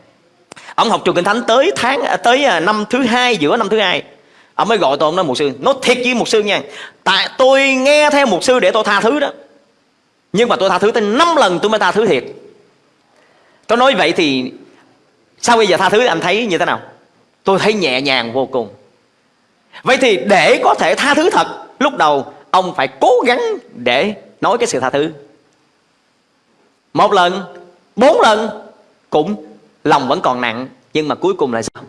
[SPEAKER 2] ông học trường kinh thánh tới tháng à, tới à, năm thứ hai, giữa năm thứ hai, ông mới gọi tôi, ông nói một sư, nói thiệt với một sư nha, tại tôi nghe theo một sư để tôi tha thứ đó, nhưng mà tôi tha thứ tới năm lần tôi mới tha thứ thiệt tôi nói vậy thì sao bây giờ tha thứ, anh thấy như thế nào tôi thấy nhẹ nhàng vô cùng Vậy thì để có thể tha thứ thật, Lúc đầu ông phải cố gắng để nói cái sự tha thứ. Một lần, Bốn lần Cũng lòng vẫn còn nặng, Nhưng mà cuối cùng là sao?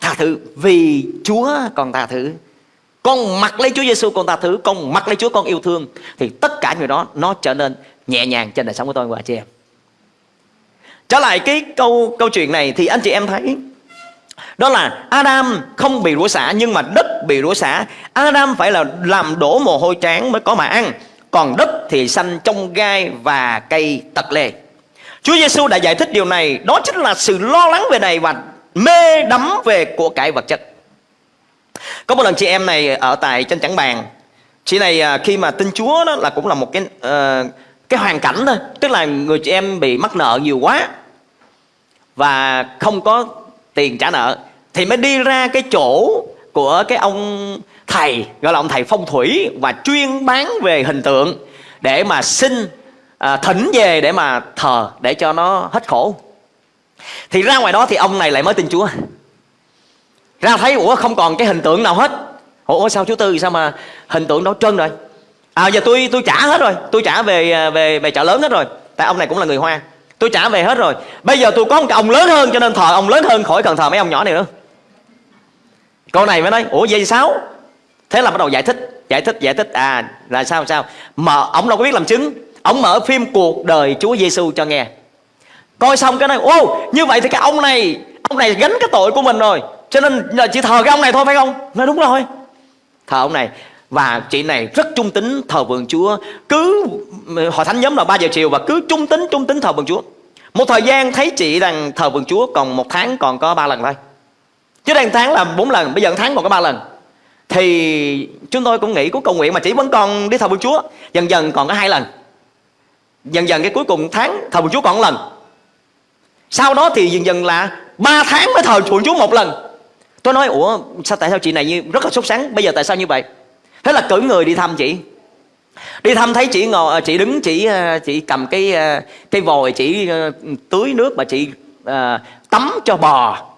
[SPEAKER 2] Tha thứ, Vì Chúa còn tha thứ. Con mặc lấy Chúa Giêsu con tha thứ, Con mặc lấy Chúa con yêu thương, Thì tất cả người đó, nó trở nên nhẹ nhàng trên đời sống của tôi, và chị em. Trở lại cái câu câu chuyện này Thì anh chị em thấy đó là Adam không bị rủa xả nhưng mà đất bị rủa xả. Adam phải là làm đổ mồ hôi trán mới có mà ăn. Còn đất thì xanh trong gai và cây tật lê. Chúa Giêsu đã giải thích điều này, đó chính là sự lo lắng về này và mê đắm về của cải vật chất. Có một lần chị em này ở tại trên chẳng bàn, chị này à, khi mà tin Chúa đó là cũng là một cái uh, cái hoàn cảnh thôi, tức là người chị em bị mắc nợ nhiều quá và không có tiền trả nợ thì mới đi ra cái chỗ của cái ông thầy gọi là ông thầy phong thủy và chuyên bán về hình tượng để mà xin à, thỉnh về để mà thờ để cho nó hết khổ. Thì ra ngoài đó thì ông này lại mới tin chúa. Ra thấy ủa không còn cái hình tượng nào hết. Ủa sao chú tư sao mà hình tượng đó trơn rồi? À giờ tôi tôi trả hết rồi tôi trả về à, về về chợ lớn hết rồi. Tại ông này cũng là người hoa tôi trả về hết rồi. Bây giờ tôi có một cái ông lớn hơn cho nên thờ ông lớn hơn khỏi cần thờ mấy ông nhỏ này nữa câu này mới nói, ủa, vậy sao? Thế là bắt đầu giải thích giải thích giải thích. À là sao sao? Mà ông đâu có biết làm chứng. Ông mở phim cuộc đời Chúa Giêsu cho nghe. Coi xong cái này ô như vậy thì cái ông này ông này gánh cái tội của mình rồi. Cho nên là chỉ thờ cái ông này thôi, phải không? Nói đúng rồi. Thờ ông này. Và chị này rất trung tính thờ vườn Chúa. Cứ, hội thánh nhóm là 3 giờ chiều và cứ trung tính trung tính thờ vườn Chúa. Một thời gian thấy chị rằng thờ vườn Chúa còn một tháng còn có ba lần thôi chứ đang tháng là bốn lần bây giờ tháng còn có ba lần. Thì chúng tôi cũng nghĩ của cầu nguyện mà chỉ vẫn còn đi thờ vườn Chúa dần dần còn có hai lần. Dần dần cái cuối cùng tháng thờ vườn Chúa còn một lần. Sau đó thì dần dần là ba tháng mới thờ vườn Chúa một lần. Tôi nói ủa sao tại sao chị này như rất là sốt sáng bây giờ tại sao như vậy? Thế là cử người đi thăm chị. Đi thăm thấy chị ngồi chị đứng chị ờ, chị cầm cái ờ, cái vòi chị ờ, tưới nước mà chị uh, tắm cho bò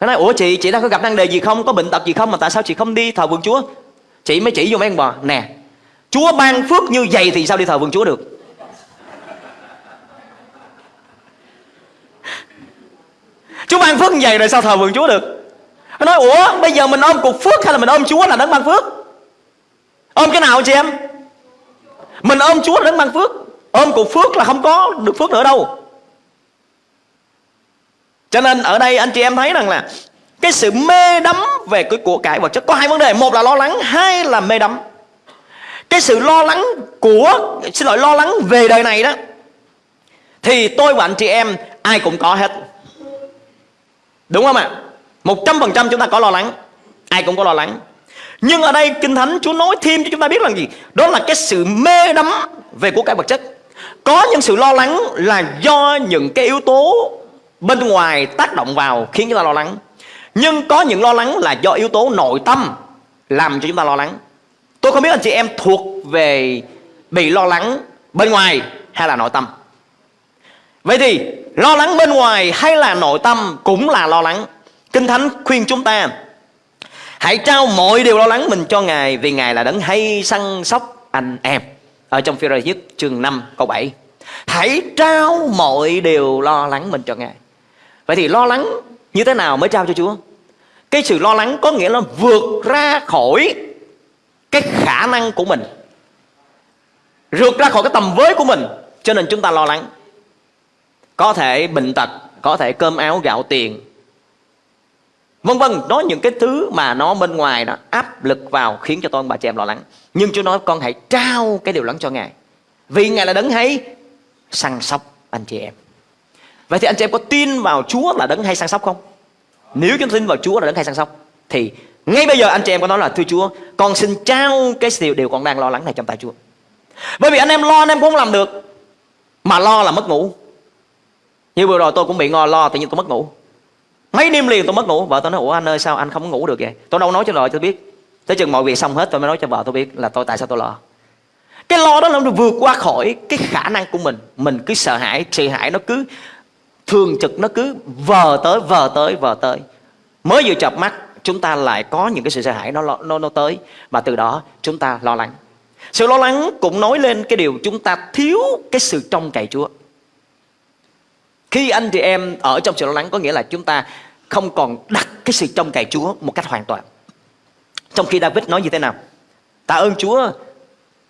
[SPEAKER 2] nó nói, ủa chị chị đã có gặp năng đề gì không? Có bệnh tật gì không? Mà tại sao chị không đi thờ vườn chúa? Chị mới chỉ vô mấy con bò nè, chúa ban phước như vậy thì sao đi thờ vườn chúa được? [LAUGHS] Chúa ban phước như vậy rồi sao thờ vườn chúa được? Nó nói, ủa, bây giờ mình ôm cục phước hay là mình ôm chúa là đấng ban phước? Ôm cái nào chị em? Mình ôm chúa là đấng ban phước. Ôm cục phước là không có được phước nữa đâu. Cho nên ở đây anh chị em thấy rằng là cái sự mê đắm về cái của cải vật chất có hai vấn đề, một là lo lắng, hai là mê đắm. Cái sự lo lắng của xin lỗi lo lắng về đời này đó thì tôi và anh chị em ai cũng có hết. Đúng không ạ? Một trăm phần trăm chúng ta có lo lắng Ai cũng có lo lắng Nhưng ở đây Kinh Thánh Chúa nói thêm cho chúng ta biết là gì Đó là cái sự mê đắm về của cải vật chất Có những sự lo lắng là do những cái yếu tố bên ngoài tác động vào khiến chúng ta lo lắng. Nhưng có những lo lắng là do yếu tố nội tâm làm cho chúng ta lo lắng. Tôi không biết anh chị em thuộc về bị lo lắng bên ngoài hay là nội tâm. Vậy thì, lo lắng bên ngoài hay là nội tâm cũng là lo lắng. Kinh Thánh khuyên chúng ta, Hãy trao mọi điều lo lắng mình cho Ngài Vì Ngài là đấng hay săn sóc anh em. Ở trong phi nhất chương 5 câu 7 Hãy trao mọi điều lo lắng mình cho Ngài. Vậy thì lo lắng như thế nào mới trao cho Chúa Cái sự lo lắng có nghĩa là vượt ra khỏi Cái khả năng của mình Vượt ra khỏi cái tầm với của mình Cho nên chúng ta lo lắng Có thể bệnh tật Có thể cơm áo gạo tiền Vân vân, nói những cái thứ mà nó bên ngoài nó áp lực vào khiến cho tôi bà chị em lo lắng. Nhưng Chúa nói con hãy trao cái điều lắng cho Ngài. Vì Ngài là đấng hay săn sóc anh chị em. Vậy thì anh chị em có tin vào Chúa là đấng hay săn sóc không? Nếu chúng tin vào Chúa là đấng hay săn sóc thì ngay bây giờ anh chị em có nói là thưa Chúa, con xin trao cái điều điều con đang lo lắng này trong tay Chúa. Bởi vì anh em lo anh em cũng không làm được. Mà lo là mất ngủ. Như vừa rồi tôi cũng bị ngò lo tự nhiên tôi mất ngủ. Mấy đêm liền tôi mất ngủ Vợ tôi nói ủa anh ơi sao anh không ngủ được vậy Tôi đâu nói cho vợ tôi biết Tới chừng mọi việc xong hết tôi mới nói cho vợ tôi biết Là tôi tại sao tôi lo Cái lo đó là nó vượt qua khỏi cái khả năng của mình Mình cứ sợ hãi Sợ hãi nó cứ thường trực Nó cứ vờ tới vờ tới vờ tới Mới vừa chập mắt Chúng ta lại có những cái sự sợ hãi nó, nó, nó tới Và từ đó chúng ta lo lắng Sự lo lắng cũng nói lên cái điều Chúng ta thiếu cái sự trông cậy Chúa khi anh chị em ở trong sự lo lắng có nghĩa là chúng ta không còn đặt cái sự trông cậy Chúa một cách hoàn toàn. Trong khi David nói như thế nào? Tạ ơn Chúa,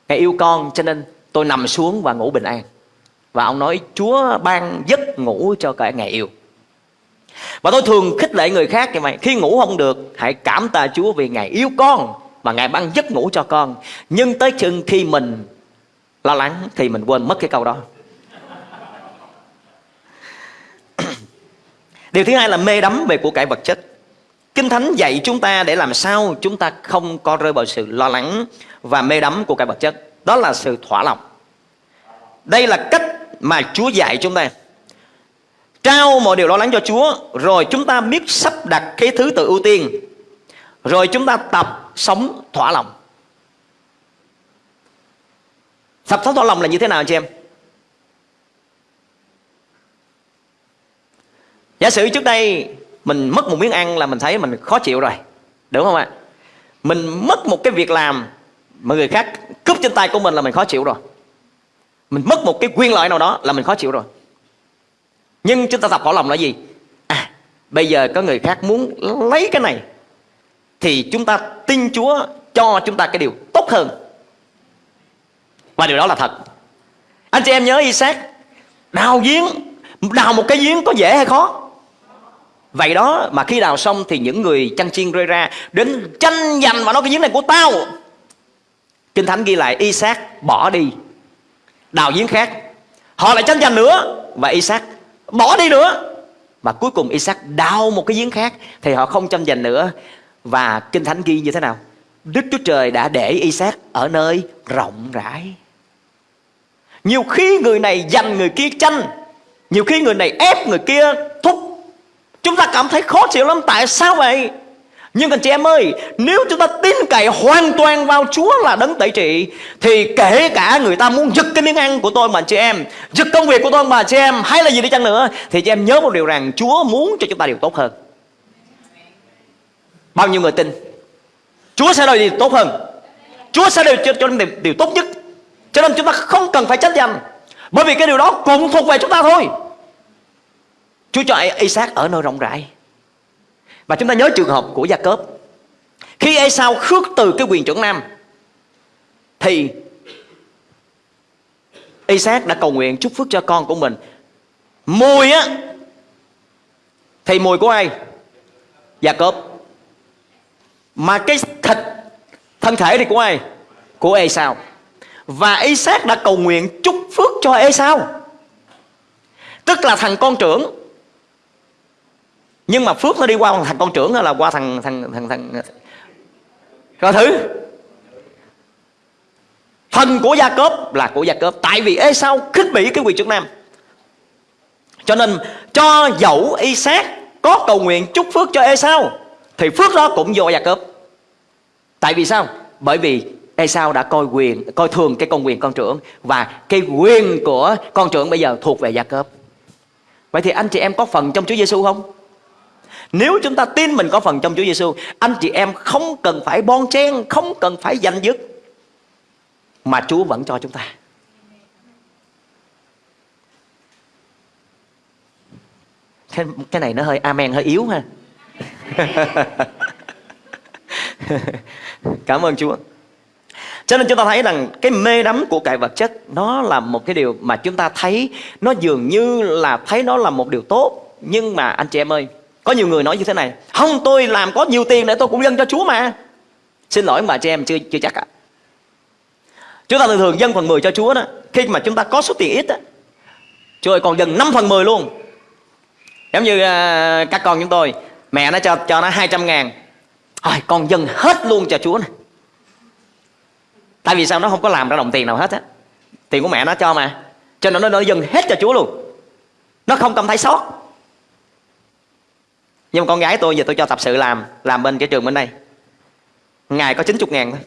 [SPEAKER 2] Ngài yêu con cho nên tôi nằm xuống và ngủ bình an. Và ông nói, Chúa ban giấc ngủ cho cả ngày yêu. Và tôi thường khích lệ người khác như vậy Khi ngủ không được, Hãy cảm tạ Chúa vì Ngài yêu con Và Ngài ban giấc ngủ cho con Nhưng tới chừng khi mình lo lắng Thì mình quên mất cái câu đó [CLEARS THROAT] Điều thứ hai là mê đắm về của cải vật chất. Kinh Thánh dạy chúng ta để làm sao chúng ta không có rơi vào sự lo lắng và mê đắm của cải vật chất. Đó là sự thỏa lòng. Đây là cách mà Chúa dạy chúng ta. Trao mọi điều lo lắng cho Chúa, Rồi chúng ta biết sắp đặt cái thứ tự ưu tiên Rồi chúng ta tập sống thỏa lòng Tập sống thỏa lòng là như thế nào chị em Giả sử trước đây mình mất một miếng ăn là mình thấy mình khó chịu rồi. Đúng không ạ? Mình mất một cái việc làm mà người khác cướp trên tay của mình là mình khó chịu rồi. Mình mất một cái quyền lợi nào đó là mình khó chịu rồi. Nhưng chúng ta tập khổ lòng là gì? À, bây giờ có người khác muốn lấy cái này thì chúng ta tin Chúa cho chúng ta cái điều tốt hơn. Và điều đó là thật. Anh chị em nhớ Isaac đào giếng, đào một cái giếng có dễ hay khó? Vậy đó mà khi đào xong thì những người chăn chiên rơi ra Đến tranh giành và nói cái giếng này của tao Kinh Thánh ghi lại Isaac bỏ đi Đào giếng khác. Họ lại tranh giành nữa Và Isaac bỏ đi nữa. Và cuối cùng Isaac đào một cái giếng khác Thì họ không tranh giành nữa. Và Kinh Thánh ghi như thế nào? Đức Chúa Trời đã để Isaac ở nơi rộng rãi. Nhiều khi người này giành người kia tranh, Nhiều khi người này ép người kia thúc. Chúng ta cảm thấy khó chịu lắm. Tại sao vậy? Nhưng anh chị em ơi Nếu chúng ta tin cậy hoàn toàn vào Chúa là đấng tẩy trị Thì kể cả người ta muốn giật cái miếng ăn của tôi mà anh chị em Giật công việc của tôi mà anh chị em Hay là gì đi chăng nữa Thì chị em nhớ một điều rằng Chúa muốn cho chúng ta điều tốt hơn. Bao nhiêu người tin? Chúa sẽ đòi điều tốt hơn. Chúa sẽ đòi cho, cho điều, điều tốt nhất. Cho nên chúng ta không cần phải trách danh Bởi vì cái điều đó cũng thuộc về chúng ta thôi. Chúa cho Isaac ở nơi rộng rãi. Và chúng ta nhớ trường hợp của Gia Cớp Khi Esau khước từ cái quyền trưởng nam, Thì Isaac đã cầu nguyện chúc phước cho con của mình. Mùi á, Thì mùi của ai? Gia Cớp Mà cái thịt Thân thể thì của ai? Của Ê Sao Và Isaac đã cầu nguyện chúc phước cho Ê Sao Tức là thằng con trưởng nhưng mà phước nó đi qua thằng con trưởng hay là qua thằng thằng thằng thằng Coi thử thần của Gia Cốp là của Gia Cốp Tại vì Ê, Sao khích bỉ cái quyền chức nam Cho nên cho dẫu y xác có cầu nguyện chúc phước cho Ê Sao, Thì phước đó cũng vô Gia Cốp Tại vì sao? Bởi vì Esau đã coi quyền, coi thường cái con quyền con trưởng và cái quyền của con trưởng bây giờ thuộc về Gia Cốp. Vậy thì anh chị em có phần trong Chúa Giêsu không? Nếu chúng ta tin mình có phần trong Chúa Giêsu, anh chị em không cần phải bon chen, không cần phải giành dứt mà Chúa vẫn cho chúng ta. Cái, cái này nó hơi amen hơi yếu ha. [LAUGHS] Cảm ơn Chúa. Cho nên chúng ta thấy rằng cái mê đắm của cải vật chất nó là một cái điều mà chúng ta thấy nó dường như là thấy nó là một điều tốt. Nhưng mà anh chị em ơi, có nhiều người nói như thế này, không tôi làm có nhiều tiền để tôi cũng dâng cho Chúa mà. Xin lỗi mà chị em chưa chưa chắc ạ. À. Chúng ta thường thường dâng phần 10 cho Chúa đó, khi mà chúng ta có số tiền ít á, Chúa ơi còn dâng 5 phần 10 luôn. Giống như uh, các con chúng tôi, mẹ nó cho cho nó 200 ngàn Thôi con dâng hết luôn cho Chúa này Tại vì sao nó không có làm ra đồng tiền nào hết á Tiền của mẹ nó cho mà Cho nên nó, nó dâng hết cho Chúa luôn Nó không cảm thấy sót nhưng mà con gái tôi giờ tôi cho tập sự làm Làm bên cái trường bên đây. Ngày có 90 ngàn thôi.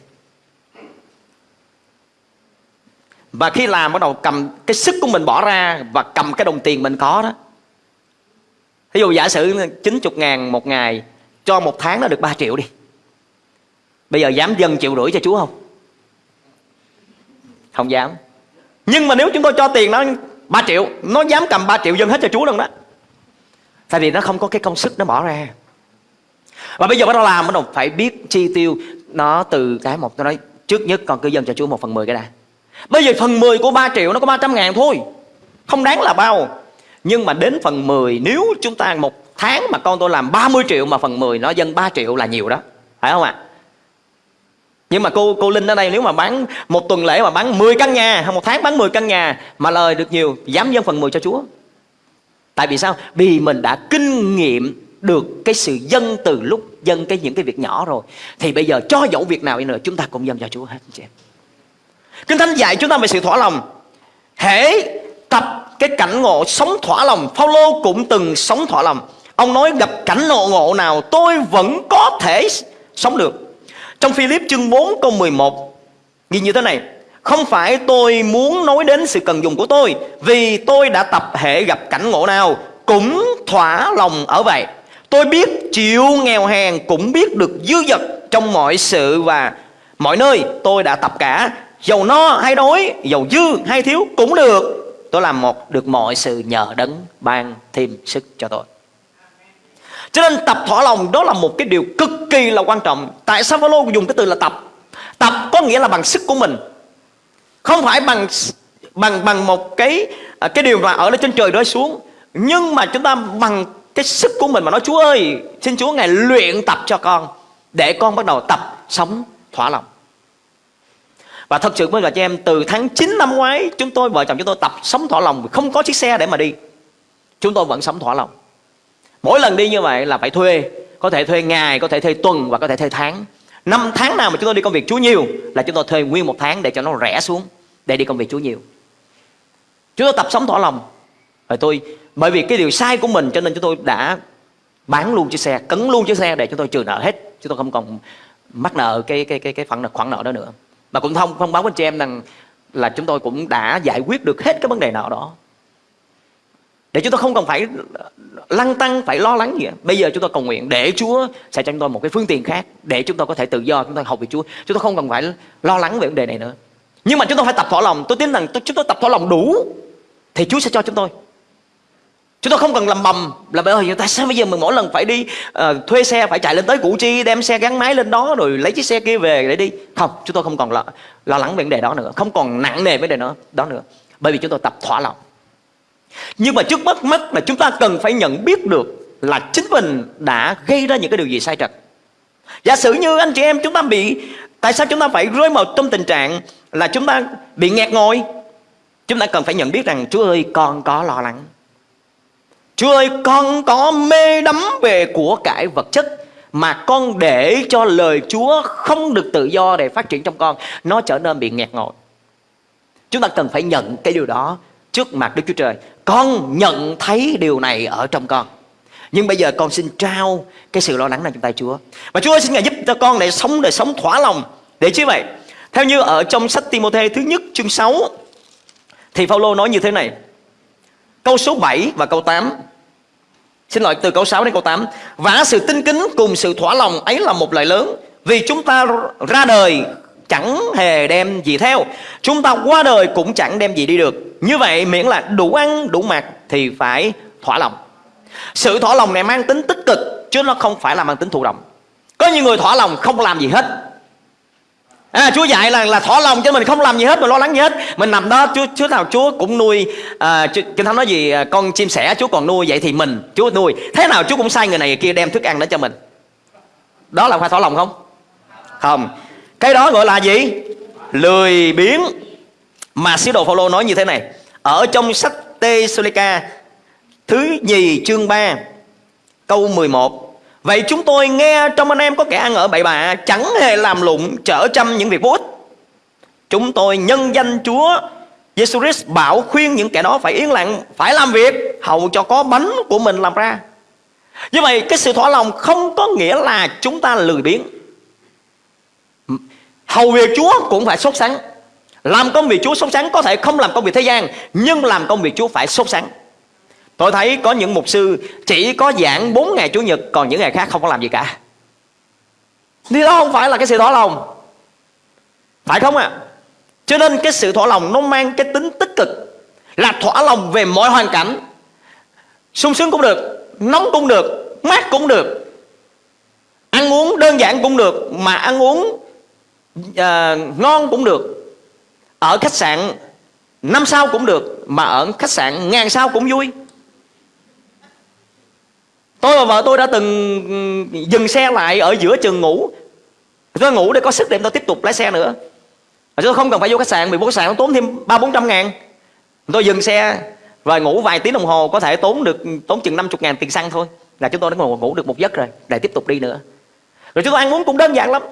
[SPEAKER 2] Và khi làm bắt đầu cầm cái sức của mình bỏ ra Và cầm cái đồng tiền mình có đó. Ví dụ giả sử 90 ngàn một ngày, Cho một tháng nó được 3 triệu đi. Bây giờ dám dân triệu rưỡi cho Chúa không? Không dám. Nhưng mà nếu chúng tôi cho tiền nó 3 triệu, Nó dám cầm 3 triệu dân hết cho Chúa luôn đó. Tại vì nó không có cái công sức nó bỏ ra. Và bây giờ bắt đầu làm, Bắt đầu phải biết chi tiêu Nó từ cái một. Tôi nói, trước nhất con cứ dâng cho Chúa một phần 10 cái đã. Bây giờ phần 10 của 3 triệu nó có 300 ngàn thôi. Không đáng là bao. Nhưng mà đến phần 10 Nếu chúng ta một tháng mà con tôi làm 30 triệu Mà phần 10 nó dân 3 triệu là nhiều đó. Phải không ạ? À? Nhưng mà cô cô Linh ở đây, nếu mà bán một tuần lễ mà bán 10 căn nhà hay một tháng bán 10 căn nhà mà lời được nhiều, dám dân phần 10 cho Chúa. Tại vì sao? Vì mình đã kinh nghiệm được cái sự dân từ lúc dân cái những cái việc nhỏ rồi thì bây giờ cho dẫu việc nào đi nữa chúng ta cũng dâng cho Chúa hết chị em. Kinh Thánh dạy chúng ta về sự thỏa lòng. Hễ tập cái cảnh ngộ sống thỏa lòng, Phaolô cũng từng sống thỏa lòng. Ông nói gặp cảnh ngộ ngộ nào tôi vẫn có thể sống được trong Philip chương 4 câu 11 Ghi như thế này không phải tôi muốn nói đến sự cần dùng của tôi, Vì tôi đã tập hệ gặp cảnh ngộ nào Cũng thỏa lòng ở vậy. Tôi biết chịu nghèo hèn Cũng biết được dư dật trong mọi sự và mọi nơi Tôi đã tập cả. Dầu no hay đói Dầu dư hay thiếu cũng được. Tôi làm một được mọi sự nhờ đấng ban thêm sức cho tôi. Cho nên tập thỏa lòng, đó là một cái điều cực kỳ là quan trọng. Tại sao Phaolô dùng cái từ là tập? Tập có nghĩa là bằng sức của mình. Không phải bằng bằng bằng một cái à, cái điều mà ở lên trên trời rơi xuống Nhưng mà chúng ta bằng cái sức của mình mà nói Chúa ơi Xin Chúa Ngài luyện tập cho con Để con bắt đầu tập sống thỏa lòng. Và thật sự với là cho em từ tháng 9 năm ngoái Chúng tôi vợ chồng chúng tôi tập sống thỏa lòng Không có chiếc xe để mà đi. Chúng tôi vẫn sống thỏa lòng. Mỗi lần đi như vậy là phải thuê Có thể thuê ngày, có thể thuê tuần và có thể thuê tháng. Năm tháng nào mà chúng tôi đi công việc Chúa nhiều Là chúng tôi thuê nguyên một tháng để cho nó rẻ xuống Để đi công việc Chúa nhiều. Chúng tôi tập sống tỏ lòng. Rồi tôi Bởi vì cái điều sai của mình cho nên chúng tôi đã Bán luôn chiếc xe, cấn luôn chiếc xe Để chúng tôi trừ nợ hết. Chúng tôi không còn mắc nợ cái cái cái cái khoản nợ, khoản nợ đó nữa. Mà cũng thông thông báo với chị em rằng Là chúng tôi cũng đã giải quyết được hết cái vấn đề nợ đó để chúng ta không cần phải lăng tăng phải lo lắng gì. Bây giờ chúng ta cầu nguyện để Chúa sẽ cho chúng tôi một cái phương tiện khác để chúng ta có thể tự do chúng ta học về Chúa. Chúng ta không cần phải lo lắng về vấn đề này nữa. Nhưng mà chúng ta phải tập thỏa lòng. Tôi tin rằng chúng tôi tập thỏa lòng đủ thì Chúa sẽ cho chúng tôi. Chúng tôi không cần làm bầm là bởi vì tại sao bây giờ mình mỗi lần phải đi uh, thuê xe phải chạy lên tới Củ Chi đem xe gắn máy lên đó rồi lấy chiếc xe kia về để đi. Không chúng tôi không còn lo, lo lắng về vấn đề đó nữa. Không còn nặng nề vấn đề đó đó nữa. Bởi vì chúng tôi tập thỏa lòng nhưng mà trước mắt mắt là chúng ta cần phải nhận biết được là chính mình đã gây ra những cái điều gì sai trật. Giả sử như anh chị em chúng ta bị, Tại sao chúng ta phải rơi vào trong tình trạng Là chúng ta bị nghẹt ngồi? Chúng ta cần phải nhận biết rằng Chúa ơi, con có lo lắng. Chúa ơi, con có mê đắm về của cải vật chất Mà con để cho lời Chúa không được tự do để phát triển trong con, Nó trở nên bị nghẹt ngồi. Chúng ta cần phải nhận cái điều đó trước mặt Đức Chúa Trời. Con nhận thấy điều này ở trong con. Nhưng bây giờ con xin trao cái sự lo lắng này trong tay Chúa. Và Chúa ơi, xin Ngài giúp cho con để sống đời sống thỏa lòng Để chứ vậy. Theo như ở trong sách Timothée thứ nhất chương 6 Thì Phaolô nói như thế này. Câu số 7 và câu 8 Xin lỗi, từ câu 6 đến câu 8 Và sự tinh kính cùng sự thỏa lòng ấy là một lời lớn, Vì chúng ta ra đời chẳng hề đem gì theo Chúng ta qua đời cũng chẳng đem gì đi được Như vậy miễn là đủ ăn đủ mặc thì phải thỏa lòng sự thỏa lòng này mang tính tích cực chứ nó không phải là mang tính thụ động có những người thỏa lòng không làm gì hết À, Chúa dạy là là thỏa lòng cho mình không làm gì hết, mình lo lắng gì hết. Mình nằm đó, Chúa Chúa nào Chúa cũng nuôi à, Kinh Thánh nói gì à, con chim sẻ Chúa còn nuôi vậy thì mình Chúa nuôi. Thế nào Chúa cũng sai người này người kia đem thức ăn đến cho mình. Đó là phải thỏa lòng không? Không. Cái đó gọi là gì? Lười biếng. Mà sứ đồ Phaolô nói như thế này, ở trong sách tê Thứ nhì chương 3 Câu 11 Vậy chúng tôi nghe trong anh em có kẻ ăn ở bậy bạ Chẳng hề làm lụng trở chăm những việc vô ích Chúng tôi nhân danh Chúa giêsu Christ bảo khuyên những kẻ đó phải yên lặng Phải làm việc Hầu cho có bánh của mình làm ra Như vậy cái sự thỏa lòng không có nghĩa là chúng ta lười biếng Hầu việc Chúa cũng phải sốt sắng. Làm công việc Chúa sốt sắng Có thể không làm công việc thế gian, Nhưng làm công việc Chúa phải sốt sắng. Tôi thấy có những mục sư chỉ có giảng 4 ngày Chủ nhật, Còn những ngày khác không có làm gì cả. Thì đó không phải là cái sự thỏa lòng. Phải không ạ? À? Cho nên cái sự thỏa lòng nó mang cái tính tích cực, Là thỏa lòng về mọi hoàn cảnh. Sung sướng cũng được, Nóng cũng được, Mát cũng được. Ăn uống đơn giản cũng được, Mà ăn uống à, ngon cũng được. Ở khách sạn năm sao cũng được Mà ở khách sạn ngàn sao cũng vui. Tôi và vợ tôi đã từng ừ, dừng xe lại ở giữa trường ngủ. Tôi ngủ để có sức để tôi tiếp tục lái xe nữa. Tôi không cần phải vô khách sạn Vì vô khách sạn nó tốn thêm ba bốn trăm ngàn. Tôi dừng xe và ngủ vài tiếng đồng hồ Có thể tốn được tốn chừng 50 ngàn tiền xăng thôi. Là chúng tôi đã ngủ, ngủ được một giấc rồi Để tiếp tục đi nữa. Rồi chúng tôi ăn uống cũng đơn giản lắm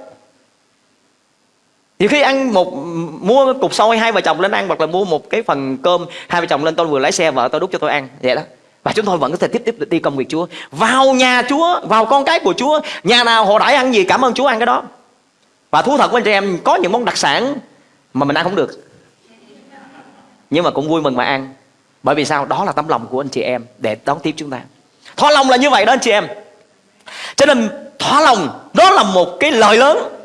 [SPEAKER 2] nhiều khi ăn một mua cục xôi hai vợ chồng lên ăn hoặc là mua một cái phần cơm hai vợ chồng lên tôi vừa lái xe vợ tôi đút cho tôi ăn. Vậy đó. Và chúng tôi vẫn có thể tiếp tiếp đi công việc Chúa. Vào nhà Chúa, vào con cái của Chúa. Nhà nào họ đãi ăn gì cảm ơn Chúa ăn cái đó. Và thú thật với anh chị em Có những món đặc sản mà mình ăn không được. Nhưng mà cũng vui mừng mà ăn. Bởi vì sao? Đó là tấm lòng của anh chị em Để đón tiếp chúng ta. Thỏa lòng là như vậy đó anh chị em. Cho nên thỏa lòng Đó là một cái lời lớn.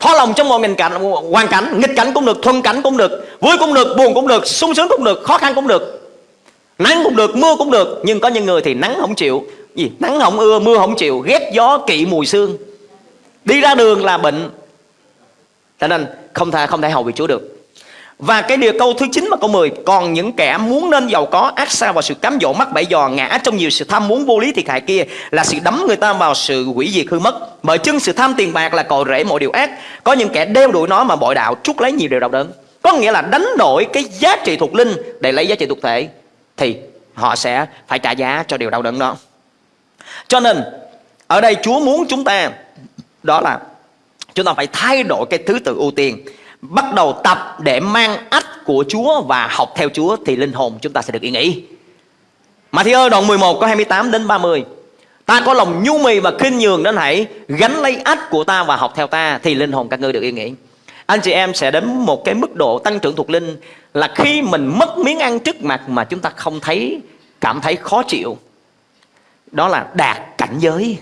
[SPEAKER 2] Thỏa lòng trong mọi cảnh, hoàn cảnh Nghịch cảnh cũng được, thuận cảnh cũng được Vui cũng được, buồn cũng được, sung sướng cũng được Khó khăn cũng được. Nắng cũng được, mưa cũng được Nhưng có những người thì nắng không chịu. Gì? Nắng không ưa, mưa không chịu Ghét gió, kỵ mùi xương Đi ra đường là bệnh. Cho nên không thể, không thể hầu việc Chúa được và cái điều câu thứ 9 và câu 10 Còn những kẻ muốn nên giàu có, ác xa vào sự cám dỗ mắc bẫy dò, ngã trong nhiều sự tham muốn vô lý thiệt hại kia Là sự đắm người ta vào sự hủy diệt hư mất. Bởi chân sự tham tiền bạc là cội rễ mọi điều ác. Có những kẻ đeo đuổi nó mà bội đạo trút lấy nhiều điều đau đớn. Có nghĩa là đánh đổi cái giá trị thuộc linh để lấy giá trị thuộc thể, thì họ sẽ phải trả giá cho điều đau đớn đó. Cho nên, ở đây Chúa muốn chúng ta, đó là chúng ta phải thay đổi cái thứ tự ưu tiên bắt đầu tập để mang ách của Chúa và học theo Chúa thì linh hồn chúng ta sẽ được yên nghỉ. Mà ơi đoạn 11 có 28 đến 30 Ta có lòng nhu mì và khinh nhường đến hãy gánh lấy ách của ta và học theo ta thì linh hồn các ngươi được yên nghỉ. Anh chị em sẽ đến một cái mức độ tăng trưởng thuộc linh là khi mình mất miếng ăn trước mặt mà chúng ta không thấy, cảm thấy khó chịu đó là đạt cảnh giới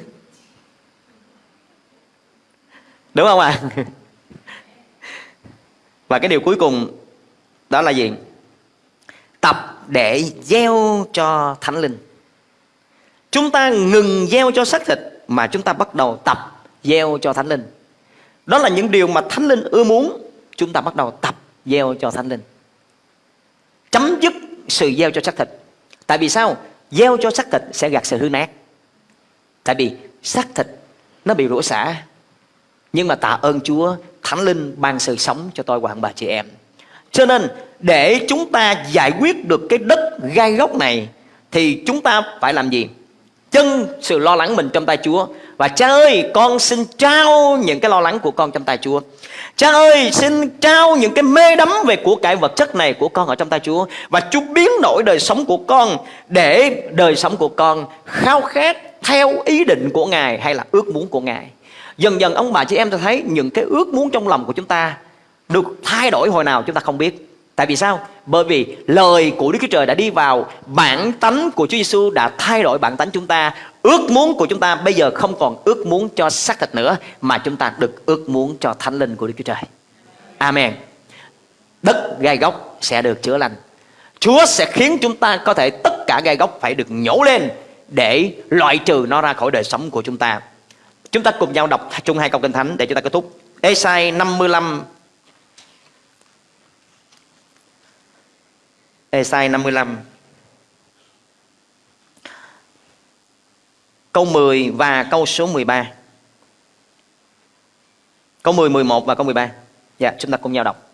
[SPEAKER 2] đúng không ạ à? Và cái điều cuối cùng đó là gì? Tập để gieo cho thánh linh. Chúng ta ngừng gieo cho xác thịt mà chúng ta bắt đầu tập gieo cho thánh linh. Đó là những điều mà thánh linh ưa muốn chúng ta bắt đầu tập gieo cho thánh linh. Chấm dứt sự gieo cho xác thịt. Tại vì sao? Gieo cho xác thịt sẽ gặt sự hư nát. Tại vì xác thịt nó bị rủa xả. Nhưng mà tạ ơn Chúa, Thánh Linh ban sự sống cho tôi và bà chị em. Cho nên để chúng ta giải quyết được cái đất gai góc này thì chúng ta phải làm gì? Chân sự lo lắng mình trong tay Chúa Và cha ơi con xin trao những cái lo lắng của con trong tay Chúa Cha ơi xin trao những cái mê đắm về của cải vật chất này của con ở trong tay Chúa Và Chúa biến đổi đời sống của con Để đời sống của con khao khát theo ý định của Ngài hay là ước muốn của Ngài Dần dần ông bà chị em ta thấy những cái ước muốn trong lòng của chúng ta Được thay đổi hồi nào chúng ta không biết Tại vì sao? Bởi vì lời của Đức Chúa Trời đã đi vào, bản tánh của Chúa Giêsu đã thay đổi bản tánh chúng ta. Ước muốn của chúng ta bây giờ không còn ước muốn cho xác thịt nữa, mà chúng ta được ước muốn cho thánh linh của Đức Chúa Trời. Amen. Đất gai góc sẽ được chữa lành. Chúa sẽ khiến chúng ta có thể tất cả gai góc phải được nhổ lên để loại trừ nó ra khỏi đời sống của chúng ta. Chúng ta cùng nhau đọc chung hai câu kinh thánh để chúng ta kết thúc. Esai 55 Esai 55 Câu 10 và câu số 13 Câu 10, 11 và câu 13 Dạ, chúng ta cùng nhau đọc.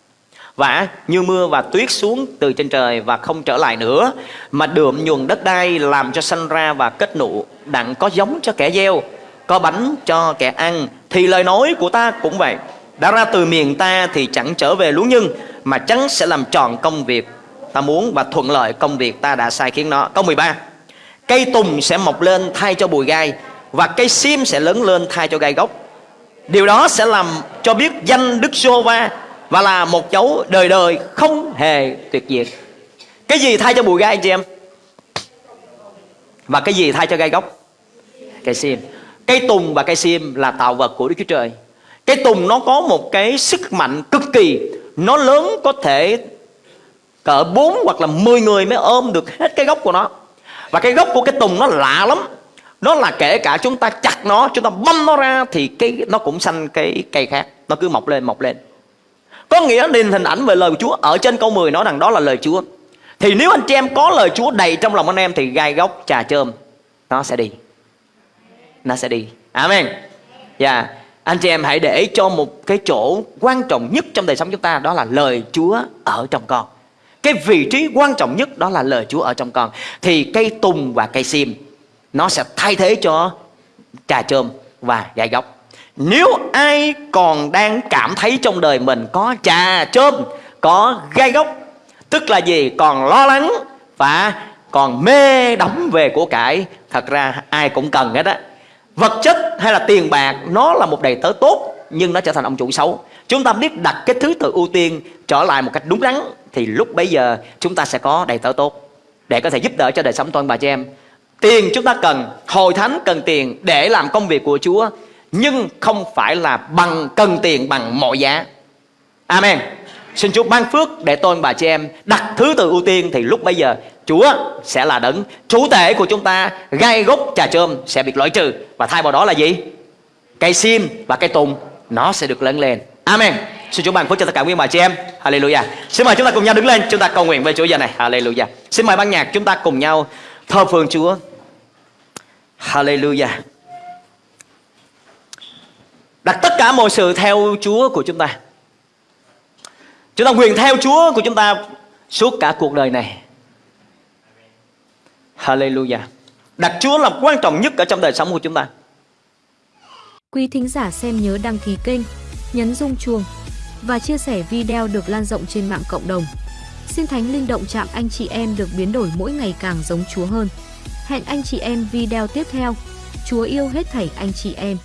[SPEAKER 2] Và như mưa và tuyết xuống từ trên trời và không trở lại nữa Mà đượm nhuần đất đai làm cho sanh ra và kết nụ Đặng có giống cho kẻ gieo. Có bánh cho kẻ ăn, Thì lời nói của ta cũng vậy Đã ra từ miền ta thì chẳng trở về lúa nhưng Mà chắn sẽ làm tròn công việc ta muốn và thuận lợi công việc ta đã sai khiến nó. Câu 13. Cây tùng sẽ mọc lên thay cho bụi gai, và cây sim sẽ lớn lên thay cho gai gốc. Điều đó sẽ làm cho biết danh Đức giê và là một dấu đời đời không hề tuyệt diệt. Cái gì thay cho bụi gai chị em? Và cái gì thay cho gai gốc? Cây sim. Cây tùng và cây sim là tạo vật của Đức Chúa Trời. Cây tùng nó có một cái sức mạnh cực kỳ. Nó lớn có thể cỡ 4 hoặc là 10 người mới ôm được hết cái gốc của nó. Và cái gốc của cái tùng nó lạ lắm. Nó là kể cả chúng ta chặt nó, chúng ta băm nó ra thì cái, nó cũng xanh cái cây khác. Nó cứ mọc lên mọc lên. Có nghĩa nhìn hình ảnh về lời của Chúa, ở trên câu 10 nói rằng đó là lời Chúa. Thì nếu anh chị em có lời Chúa đầy trong lòng anh em thì gai gốc trà chơm nó sẽ đi nó sẽ đi. Amen. Dạ yeah. anh chị em hãy để cho một cái chỗ quan trọng nhất trong đời sống chúng ta đó là lời Chúa ở trong con. Cái vị trí quan trọng nhất đó là lời Chúa ở trong con. Thì cây tùng và cây sim nó sẽ thay thế cho trà chôm và gai góc. nếu ai còn đang cảm thấy trong đời mình có trà chôm có gai góc, tức là gì? Còn lo lắng và còn mê đắm về của cải thật ra ai cũng cần hết á vật chất hay là tiền bạc, nó là một đầy tớ tốt, nhưng nó trở thành ông chủ xấu. Chúng ta biết đặt cái thứ tự ưu tiên trở lại một cách đúng đắn, thì lúc bấy giờ chúng ta sẽ có đầy tớ tốt để có thể giúp đỡ cho đời sống toàn bà chị em. Tiền chúng ta cần hồi thánh cần tiền để làm công việc của Chúa, nhưng không phải là bằng cần tiền bằng mọi giá. Amen. Xin Chúa ban phước để tôi bà chị em đặt thứ tự ưu tiên thì lúc bây giờ Chúa sẽ là đấng chủ thể của chúng ta gai gốc trà chôm sẽ bị loại trừ và thay vào đó là gì? Cây sim và cây tùng nó sẽ được lớn lên. Amen. Xin Chúa ban phước cho tất cả quý bà chị em. Hallelujah. Xin mời chúng ta cùng nhau đứng lên, chúng ta cầu nguyện với Chúa giờ này. Hallelujah. Xin mời ban nhạc chúng ta cùng nhau thờ phượng Chúa. Hallelujah. Đặt tất cả mọi sự theo Chúa của chúng ta. Chúng ta nguyện theo Chúa của chúng ta suốt cả cuộc đời này. Hallelujah. Đặt Chúa là quan trọng nhất ở trong đời sống của chúng ta.
[SPEAKER 1] Quý thính giả xem nhớ đăng ký kênh, nhấn rung chuông và chia sẻ video được lan rộng trên mạng cộng đồng. Xin Thánh Linh động chạm anh chị em được biến đổi mỗi ngày càng giống Chúa hơn. Hẹn anh chị em video tiếp theo. Chúa yêu hết thảy anh chị em.